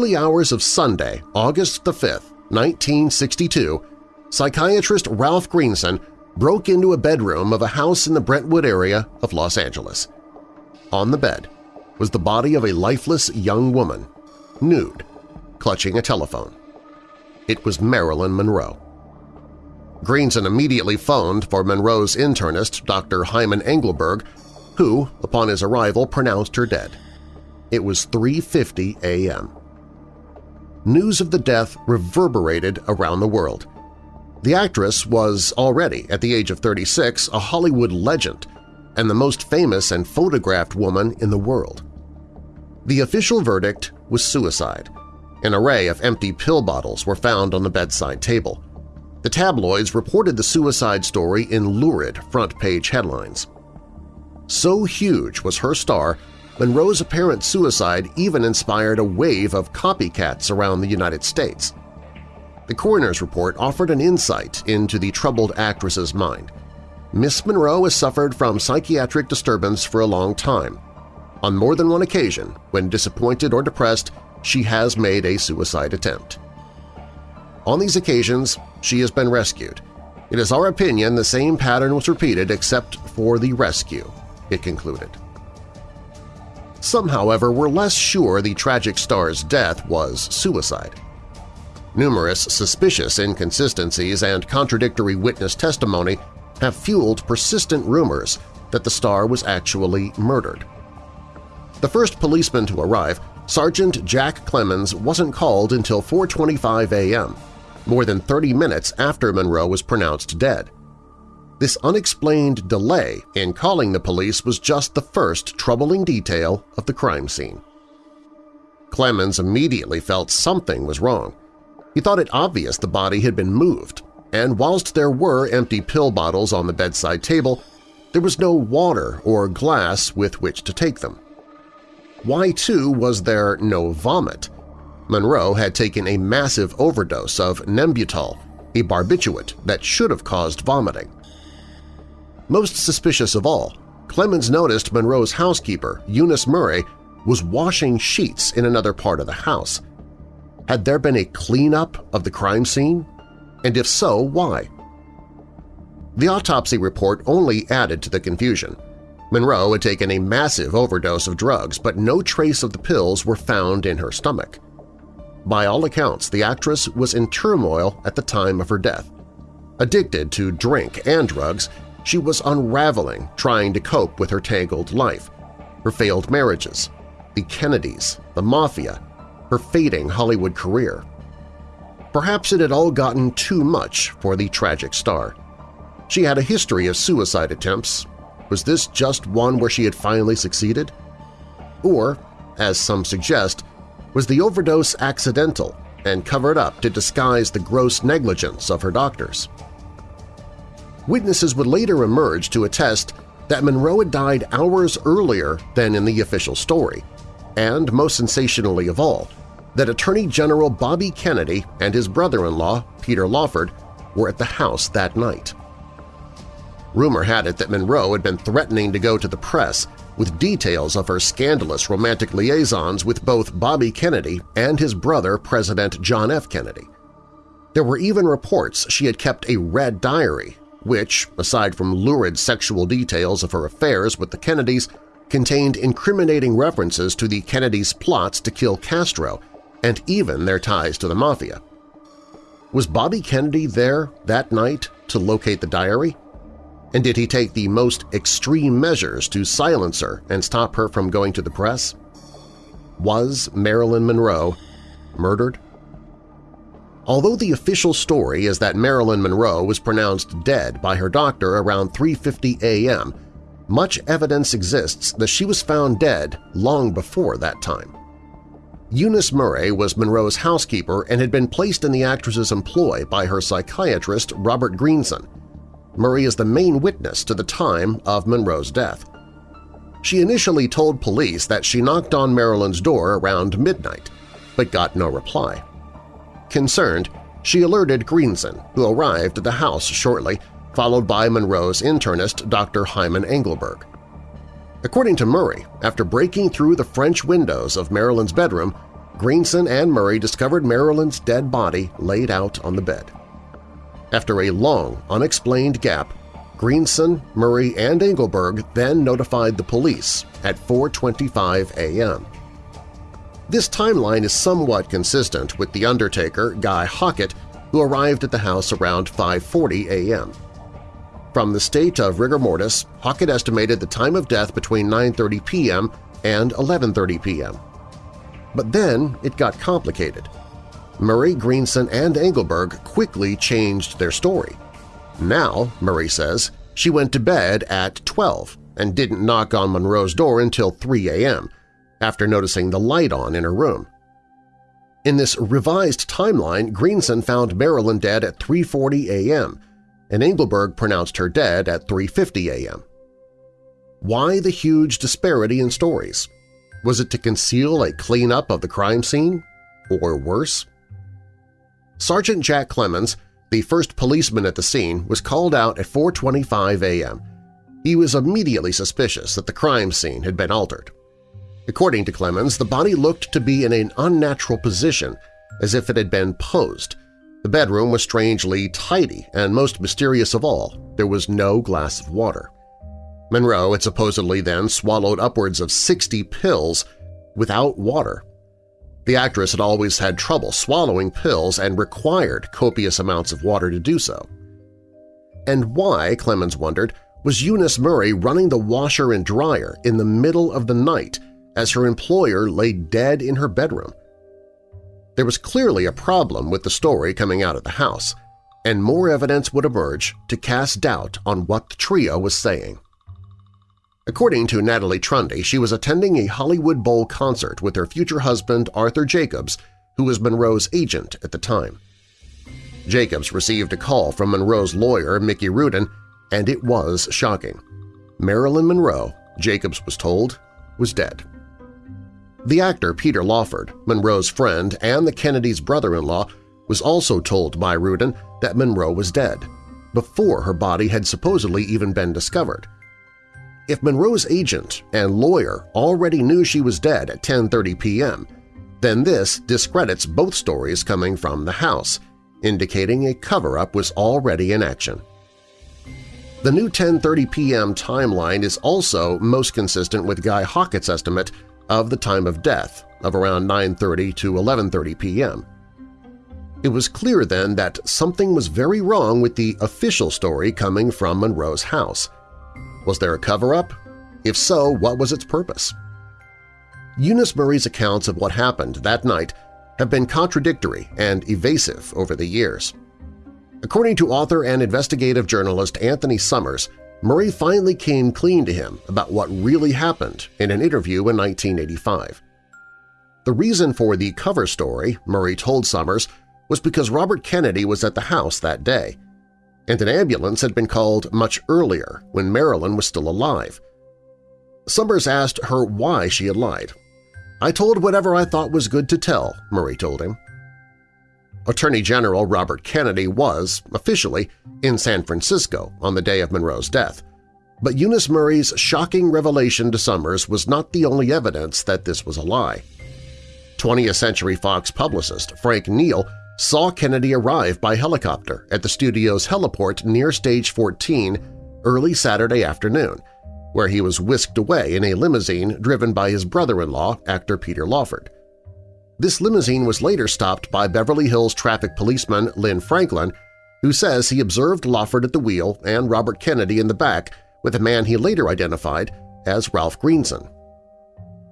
early hours of Sunday, August 5, 1962, psychiatrist Ralph Greenson broke into a bedroom of a house in the Brentwood area of Los Angeles. On the bed was the body of a lifeless young woman, nude, clutching a telephone. It was Marilyn Monroe. Greenson immediately phoned for Monroe's internist, Dr. Hyman Engelberg, who, upon his arrival, pronounced her dead. It was 3.50 a.m. News of the death reverberated around the world. The actress was already, at the age of 36, a Hollywood legend and the most famous and photographed woman in the world. The official verdict was suicide. An array of empty pill bottles were found on the bedside table. The tabloids reported the suicide story in lurid front-page headlines. So huge was her star, Monroe's apparent suicide even inspired a wave of copycats around the United States. The coroner's report offered an insight into the troubled actress's mind. Miss Monroe has suffered from psychiatric disturbance for a long time. On more than one occasion, when disappointed or depressed, she has made a suicide attempt. On these occasions, she has been rescued. It is our opinion the same pattern was repeated except for the rescue, it concluded. Some, however, were less sure the tragic star's death was suicide. Numerous suspicious inconsistencies and contradictory witness testimony have fueled persistent rumors that the star was actually murdered. The first policeman to arrive, Sergeant Jack Clemmons, wasn't called until 4.25 a.m., more than 30 minutes after Monroe was pronounced dead. This unexplained delay in calling the police was just the first troubling detail of the crime scene. Clemmons immediately felt something was wrong. He thought it obvious the body had been moved, and whilst there were empty pill bottles on the bedside table, there was no water or glass with which to take them. Why, too, was there no vomit? Monroe had taken a massive overdose of Nembutal, a barbiturate that should have caused vomiting. Most suspicious of all, Clemmons noticed Monroe's housekeeper, Eunice Murray, was washing sheets in another part of the house. Had there been a cleanup of the crime scene? And if so, why? The autopsy report only added to the confusion. Monroe had taken a massive overdose of drugs, but no trace of the pills were found in her stomach. By all accounts, the actress was in turmoil at the time of her death. Addicted to drink and drugs, she was unraveling trying to cope with her tangled life, her failed marriages, the Kennedys, the Mafia, her fading Hollywood career. Perhaps it had all gotten too much for the tragic star. She had a history of suicide attempts. Was this just one where she had finally succeeded? Or, as some suggest, was the overdose accidental and covered up to disguise the gross negligence of her doctors? Witnesses would later emerge to attest that Monroe had died hours earlier than in the official story, and, most sensationally of all, that Attorney General Bobby Kennedy and his brother-in-law, Peter Lawford, were at the house that night. Rumor had it that Monroe had been threatening to go to the press with details of her scandalous romantic liaisons with both Bobby Kennedy and his brother President John F. Kennedy. There were even reports she had kept a red diary which, aside from lurid sexual details of her affairs with the Kennedys, contained incriminating references to the Kennedys' plots to kill Castro and even their ties to the Mafia. Was Bobby Kennedy there that night to locate the diary? And did he take the most extreme measures to silence her and stop her from going to the press? Was Marilyn Monroe murdered? Although the official story is that Marilyn Monroe was pronounced dead by her doctor around 3.50 a.m., much evidence exists that she was found dead long before that time. Eunice Murray was Monroe's housekeeper and had been placed in the actress's employ by her psychiatrist Robert Greenson. Murray is the main witness to the time of Monroe's death. She initially told police that she knocked on Marilyn's door around midnight, but got no reply. Concerned, she alerted Greenson, who arrived at the house shortly, followed by Monroe's internist Dr. Hyman Engelberg. According to Murray, after breaking through the French windows of Marilyn's bedroom, Greenson and Murray discovered Marilyn's dead body laid out on the bed. After a long, unexplained gap, Greenson, Murray, and Engelberg then notified the police at 4.25 a.m. This timeline is somewhat consistent with the undertaker, Guy Hockett, who arrived at the house around 5.40 a.m. From the state of rigor mortis, Hockett estimated the time of death between 9.30 p.m. and 11.30 p.m. But then it got complicated. Murray, Greenson, and Engelberg quickly changed their story. Now, Murray says, she went to bed at 12 and didn't knock on Monroe's door until 3 a.m., after noticing the light on in her room. In this revised timeline, Greenson found Marilyn dead at 3.40 a.m., and Engelberg pronounced her dead at 3.50 a.m. Why the huge disparity in stories? Was it to conceal a cleanup of the crime scene? Or worse? Sergeant Jack Clemmons, the first policeman at the scene, was called out at 4.25 a.m. He was immediately suspicious that the crime scene had been altered. According to Clemmons, the body looked to be in an unnatural position, as if it had been posed. The bedroom was strangely tidy, and most mysterious of all, there was no glass of water. Monroe had supposedly then swallowed upwards of 60 pills without water. The actress had always had trouble swallowing pills and required copious amounts of water to do so. And why, Clemmons wondered, was Eunice Murray running the washer and dryer in the middle of the night as her employer lay dead in her bedroom? There was clearly a problem with the story coming out of the house, and more evidence would emerge to cast doubt on what the trio was saying. According to Natalie Trundy, she was attending a Hollywood Bowl concert with her future husband Arthur Jacobs, who was Monroe's agent at the time. Jacobs received a call from Monroe's lawyer, Mickey Rudin, and it was shocking. Marilyn Monroe, Jacobs was told, was dead. The actor Peter Lawford, Monroe's friend and the Kennedys' brother-in-law, was also told by Rudin that Monroe was dead, before her body had supposedly even been discovered – if Monroe's agent and lawyer already knew she was dead at 10.30 p.m., then this discredits both stories coming from the house, indicating a cover-up was already in action. The new 10.30 p.m. timeline is also most consistent with Guy Hockett's estimate of the time of death of around 9.30 to 11.30 p.m. It was clear then that something was very wrong with the official story coming from Monroe's house – was there a cover-up? If so, what was its purpose? Eunice Murray's accounts of what happened that night have been contradictory and evasive over the years. According to author and investigative journalist Anthony Summers, Murray finally came clean to him about what really happened in an interview in 1985. The reason for the cover story, Murray told Summers, was because Robert Kennedy was at the house that day – and an ambulance had been called much earlier when Marilyn was still alive. Summers asked her why she had lied. I told whatever I thought was good to tell, Murray told him. Attorney General Robert Kennedy was, officially, in San Francisco on the day of Monroe's death, but Eunice Murray's shocking revelation to Summers was not the only evidence that this was a lie. 20th Century Fox publicist Frank Neal saw Kennedy arrive by helicopter at the studio's heliport near Stage 14 early Saturday afternoon, where he was whisked away in a limousine driven by his brother-in-law, actor Peter Lawford. This limousine was later stopped by Beverly Hills traffic policeman Lynn Franklin, who says he observed Lawford at the wheel and Robert Kennedy in the back with a man he later identified as Ralph Greenson.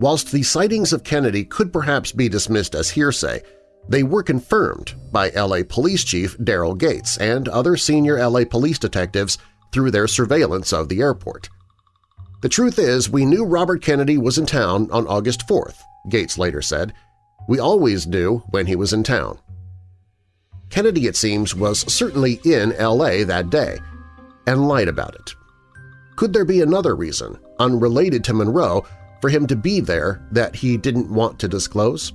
Whilst the sightings of Kennedy could perhaps be dismissed as hearsay, they were confirmed by LA Police Chief Daryl Gates and other senior LA police detectives through their surveillance of the airport. The truth is, we knew Robert Kennedy was in town on August 4th, Gates later said. We always knew when he was in town. Kennedy, it seems, was certainly in L.A. that day and lied about it. Could there be another reason, unrelated to Monroe, for him to be there that he didn't want to disclose?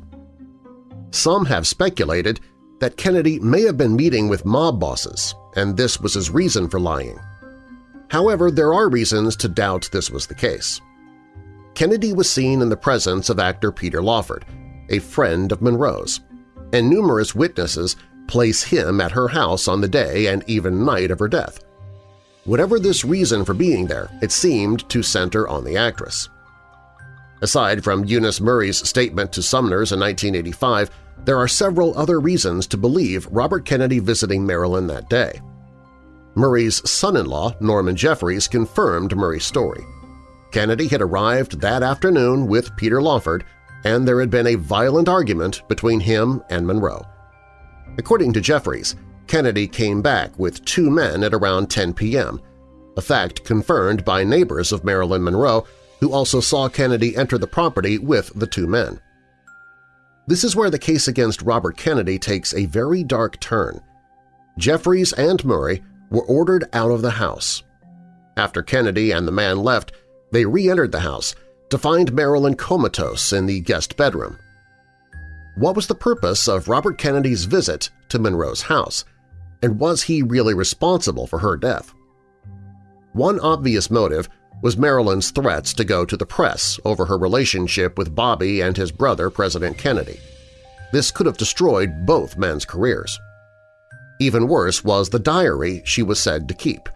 Some have speculated that Kennedy may have been meeting with mob bosses, and this was his reason for lying. However, there are reasons to doubt this was the case. Kennedy was seen in the presence of actor Peter Lawford, a friend of Monroe's, and numerous witnesses place him at her house on the day and even night of her death. Whatever this reason for being there, it seemed to center on the actress. Aside from Eunice Murray's statement to Summers in 1985, there are several other reasons to believe Robert Kennedy visiting Marilyn that day. Murray's son-in-law, Norman Jeffries, confirmed Murray's story. Kennedy had arrived that afternoon with Peter Lawford, and there had been a violent argument between him and Monroe. According to Jeffries, Kennedy came back with two men at around 10 p.m., a fact confirmed by neighbors of Marilyn Monroe who also saw Kennedy enter the property with the two men. This is where the case against Robert Kennedy takes a very dark turn. Jeffries and Murray were ordered out of the house. After Kennedy and the man left, they re-entered the house to find Marilyn comatose in the guest bedroom. What was the purpose of Robert Kennedy's visit to Monroe's house, and was he really responsible for her death? One obvious motive was Marilyn's threats to go to the press over her relationship with Bobby and his brother, President Kennedy. This could have destroyed both men's careers. Even worse was the diary she was said to keep.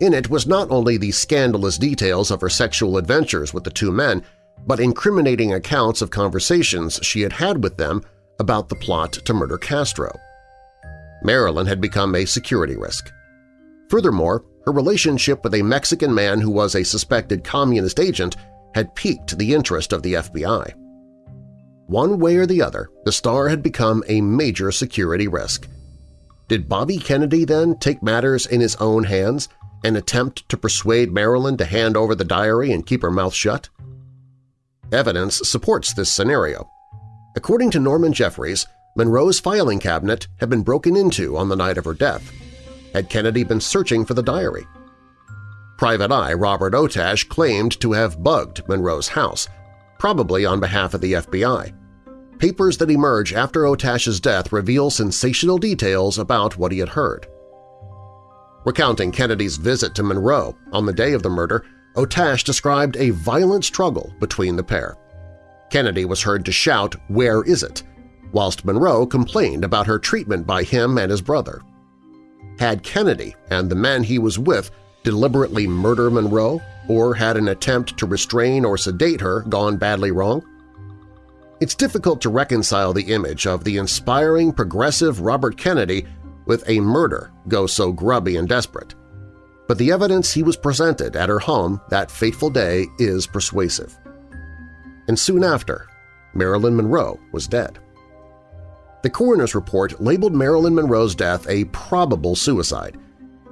In it was not only the scandalous details of her sexual adventures with the two men, but incriminating accounts of conversations she had had with them about the plot to murder Castro. Marilyn had become a security risk. Furthermore, her relationship with a Mexican man who was a suspected communist agent had piqued the interest of the FBI. One way or the other, the star had become a major security risk. Did Bobby Kennedy then take matters in his own hands and attempt to persuade Marilyn to hand over the diary and keep her mouth shut? Evidence supports this scenario. According to Norman Jeffries, Monroe's filing cabinet had been broken into on the night of her death. Had Kennedy been searching for the diary? Private Eye Robert Otash claimed to have bugged Monroe's house, probably on behalf of the FBI. Papers that emerge after Otash's death reveal sensational details about what he had heard. Recounting Kennedy's visit to Monroe on the day of the murder, Otash described a violent struggle between the pair. Kennedy was heard to shout, "'Where is it?' whilst Monroe complained about her treatment by him and his brother. Had Kennedy and the men he was with deliberately murder Monroe or had an attempt to restrain or sedate her gone badly wrong? It's difficult to reconcile the image of the inspiring progressive Robert Kennedy with a murder go so grubby and desperate. But the evidence he was presented at her home that fateful day is persuasive. And soon after, Marilyn Monroe was dead. The coroner's report labeled Marilyn Monroe's death a probable suicide,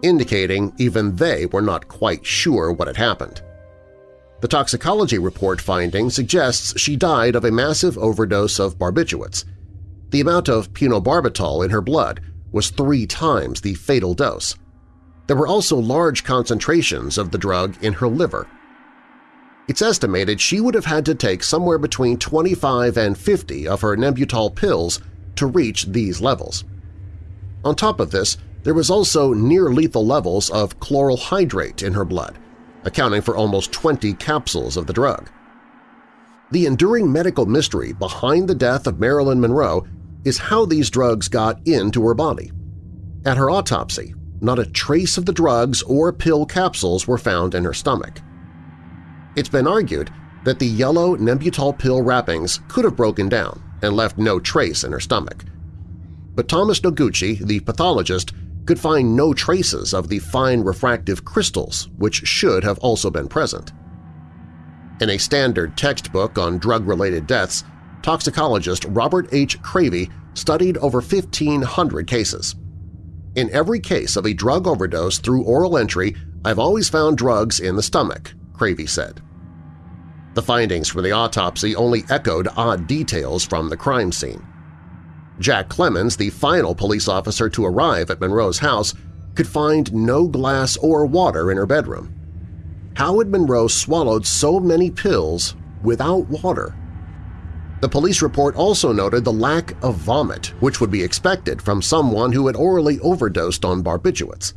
indicating even they were not quite sure what had happened. The toxicology report finding suggests she died of a massive overdose of barbiturates. The amount of phenobarbital in her blood was three times the fatal dose. There were also large concentrations of the drug in her liver. It's estimated she would have had to take somewhere between 25 and 50 of her Nembutal pills to reach these levels. On top of this, there was also near-lethal levels of chloral hydrate in her blood, accounting for almost 20 capsules of the drug. The enduring medical mystery behind the death of Marilyn Monroe is how these drugs got into her body. At her autopsy, not a trace of the drugs or pill capsules were found in her stomach. It's been argued that the yellow Nembutal pill wrappings could have broken down and left no trace in her stomach. But Thomas Noguchi, the pathologist, could find no traces of the fine refractive crystals which should have also been present. In a standard textbook on drug-related deaths, toxicologist Robert H. Cravey studied over 1,500 cases. In every case of a drug overdose through oral entry, I've always found drugs in the stomach, Cravey said. The findings from the autopsy only echoed odd details from the crime scene. Jack Clemmons, the final police officer to arrive at Monroe's house, could find no glass or water in her bedroom. How had Monroe swallowed so many pills without water? The police report also noted the lack of vomit, which would be expected from someone who had orally overdosed on barbiturates.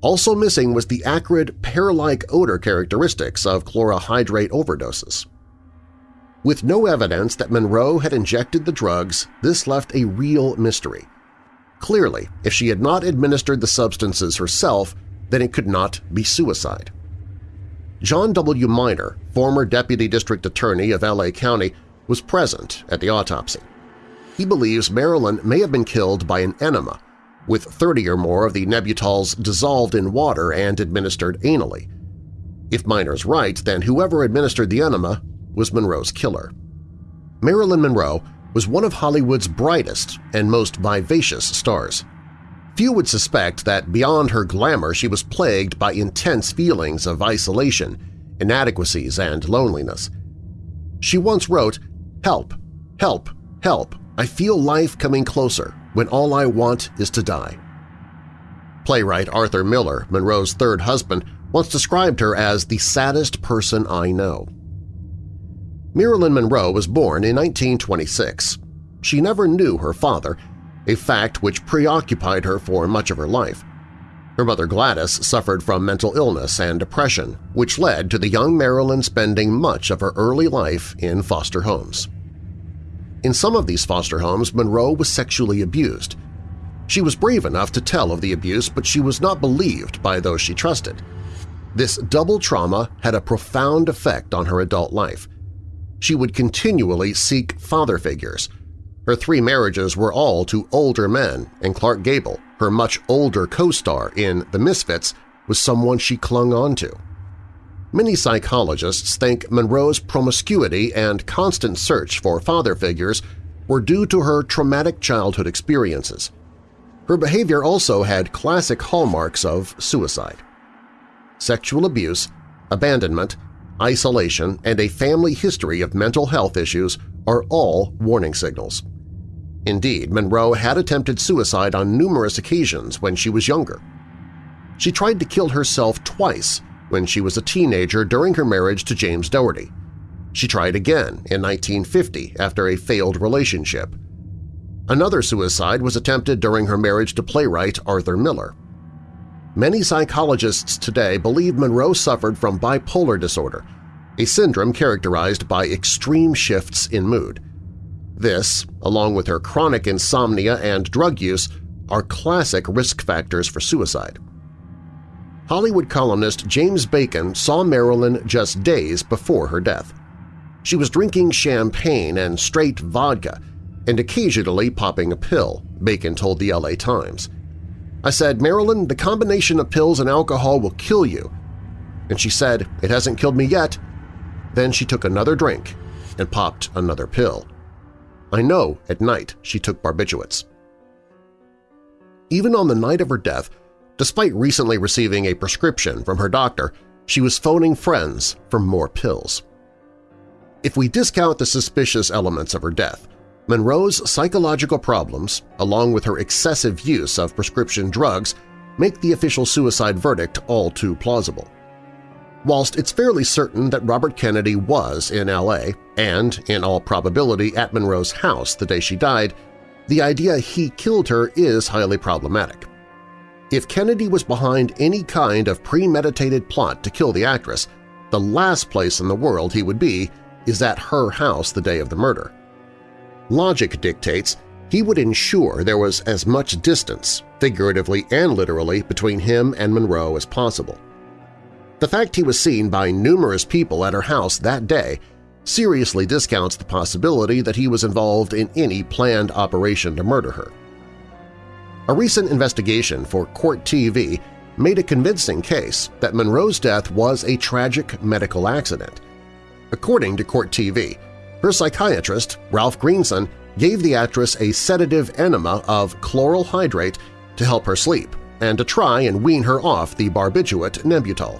Also missing was the acrid, pear-like odor characteristics of chloral hydrate overdoses. With no evidence that Monroe had injected the drugs, this left a real mystery. Clearly, if she had not administered the substances herself, then it could not be suicide. John W. Miner, former Deputy District Attorney of L.A. County, was present at the autopsy. He believes Marilyn may have been killed by an enema, with 30 or more of the Nembutals dissolved in water and administered anally. If Miner's right, then whoever administered the enema was Monroe's killer. Marilyn Monroe was one of Hollywood's brightest and most vivacious stars. Few would suspect that beyond her glamour she was plagued by intense feelings of isolation, inadequacies, and loneliness. She once wrote, Help, help, help, I feel life coming closer when all I want is to die. Playwright Arthur Miller, Monroe's third husband, once described her as the saddest person I know. Marilyn Monroe was born in 1926. She never knew her father, a fact which preoccupied her for much of her life. Her mother Gladys suffered from mental illness and depression, which led to the young Marilyn spending much of her early life in foster homes. In some of these foster homes, Monroe was sexually abused. She was brave enough to tell of the abuse, but she was not believed by those she trusted. This double trauma had a profound effect on her adult life, she would continually seek father figures. Her three marriages were all to older men, and Clark Gable, her much older co-star in The Misfits, was someone she clung on to. Many psychologists think Monroe's promiscuity and constant search for father figures were due to her traumatic childhood experiences. Her behavior also had classic hallmarks of suicide. Sexual abuse, abandonment, isolation, and a family history of mental health issues are all warning signals. Indeed, Monroe had attempted suicide on numerous occasions when she was younger. She tried to kill herself twice when she was a teenager during her marriage to James Dougherty. She tried again in 1950 after a failed relationship. Another suicide was attempted during her marriage to playwright Arthur Miller. Many psychologists today believe Monroe suffered from bipolar disorder, a syndrome characterized by extreme shifts in mood. This, along with her chronic insomnia and drug use, are classic risk factors for suicide. Hollywood columnist James Bacon saw Marilyn just days before her death. She was drinking champagne and straight vodka and occasionally popping a pill, Bacon told the LA Times. I said, Marilyn, the combination of pills and alcohol will kill you. And she said, it hasn't killed me yet. Then she took another drink and popped another pill. I know at night she took barbiturates. Even on the night of her death, despite recently receiving a prescription from her doctor, she was phoning friends for more pills. If we discount the suspicious elements of her death, Monroe's psychological problems, along with her excessive use of prescription drugs, make the official suicide verdict all too plausible. Whilst it's fairly certain that Robert Kennedy was in L.A. and, in all probability, at Monroe's house the day she died, the idea he killed her is highly problematic. If Kennedy was behind any kind of premeditated plot to kill the actress, the last place in the world he would be is at her house the day of the murder. Logic dictates he would ensure there was as much distance, figuratively and literally, between him and Monroe as possible. The fact he was seen by numerous people at her house that day seriously discounts the possibility that he was involved in any planned operation to murder her. A recent investigation for Court TV made a convincing case that Monroe's death was a tragic medical accident. According to Court TV, her psychiatrist, Ralph Greenson, gave the actress a sedative enema of chloral hydrate to help her sleep and to try and wean her off the barbiturate Nembutal.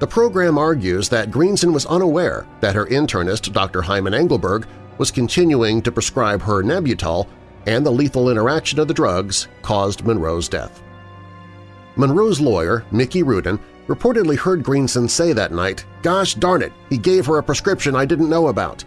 The program argues that Greenson was unaware that her internist, Dr. Hyman Engelberg, was continuing to prescribe her Nembutal and the lethal interaction of the drugs caused Monroe's death. Monroe's lawyer, Mickey Rudin, reportedly heard Greenson say that night, gosh darn it, he gave her a prescription I didn't know about.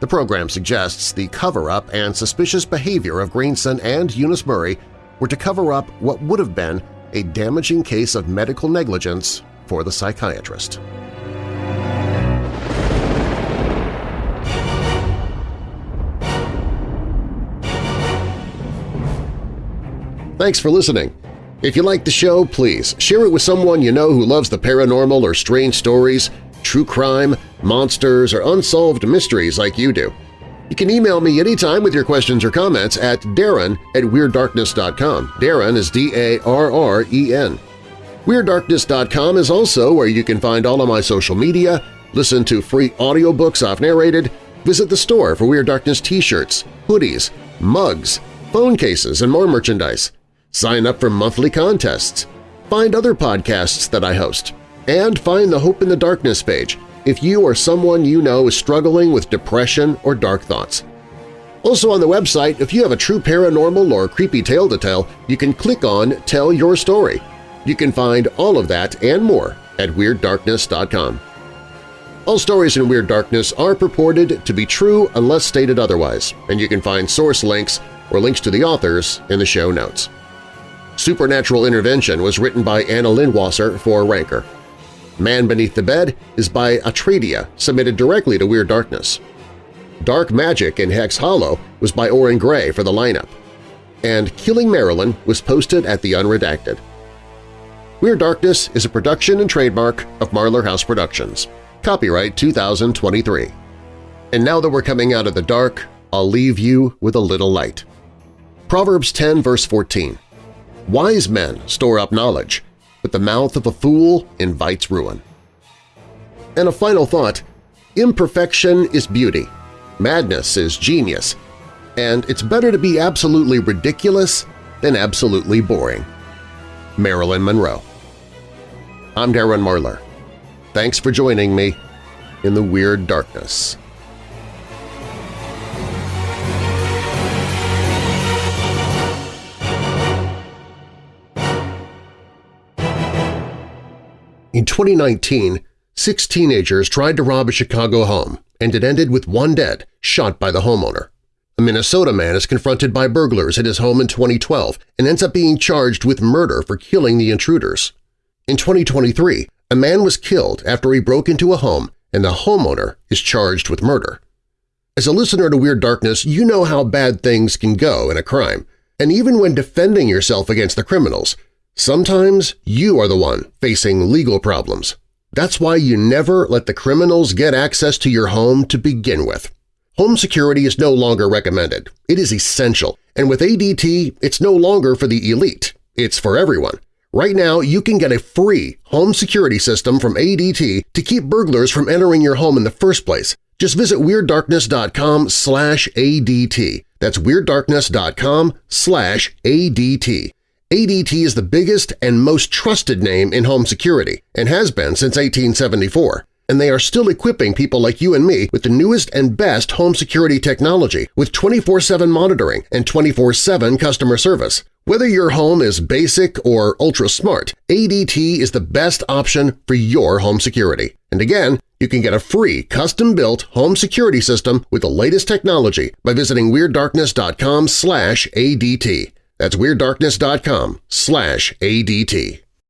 The program suggests the cover-up and suspicious behavior of Greenson and Eunice Murray were to cover up what would have been a damaging case of medical negligence for the psychiatrist. Thanks for listening. If you like the show, please share it with someone you know who loves the paranormal or strange stories, true crime, monsters, or unsolved mysteries like you do. You can email me anytime with your questions or comments at darren at WeirdDarkness.com. Darren is D-A-R-R-E-N. WeirdDarkness.com is also where you can find all of my social media, listen to free audiobooks I've narrated, visit the store for Weird Darkness t-shirts, hoodies, mugs, phone cases, and more merchandise. Sign up for monthly contests. Find other podcasts that I host. And find the Hope in the Darkness page if you or someone you know is struggling with depression or dark thoughts. Also on the website, if you have a true paranormal or creepy tale to tell, you can click on Tell Your Story. You can find all of that and more at WeirdDarkness.com. All stories in Weird Darkness are purported to be true unless stated otherwise, and you can find source links or links to the authors in the show notes. Supernatural Intervention was written by Anna Lindwasser for Ranker. Man Beneath the Bed is by Atradia, submitted directly to Weird Darkness. Dark Magic in Hex Hollow was by Orrin Grey for the lineup. And Killing Marilyn was posted at The Unredacted. Weird Darkness is a production and trademark of Marlar House Productions. Copyright 2023. And now that we're coming out of the dark, I'll leave you with a little light. Proverbs 10 verse 14 Wise men store up knowledge, but the mouth of a fool invites ruin. And a final thought, imperfection is beauty, madness is genius, and it's better to be absolutely ridiculous than absolutely boring. Marilyn Monroe I'm Darren Marlar. Thanks for joining me in the Weird Darkness. In 2019, six teenagers tried to rob a Chicago home, and it ended with one dead, shot by the homeowner. A Minnesota man is confronted by burglars at his home in 2012 and ends up being charged with murder for killing the intruders. In 2023, a man was killed after he broke into a home and the homeowner is charged with murder. As a listener to Weird Darkness, you know how bad things can go in a crime, and even when defending yourself against the criminals, sometimes you are the one facing legal problems. That's why you never let the criminals get access to your home to begin with. Home security is no longer recommended. It is essential, and with ADT, it's no longer for the elite. It's for everyone. Right now, you can get a free home security system from ADT to keep burglars from entering your home in the first place. Just visit WeirdDarkness.com slash ADT. That's WeirdDarkness.com slash ADT. ADT is the biggest and most trusted name in home security and has been since 1874 and they are still equipping people like you and me with the newest and best home security technology with 24-7 monitoring and 24-7 customer service. Whether your home is basic or ultra-smart, ADT is the best option for your home security. And again, you can get a free custom-built home security system with the latest technology by visiting WeirdDarkness.com ADT. That's WeirdDarkness.com slash ADT.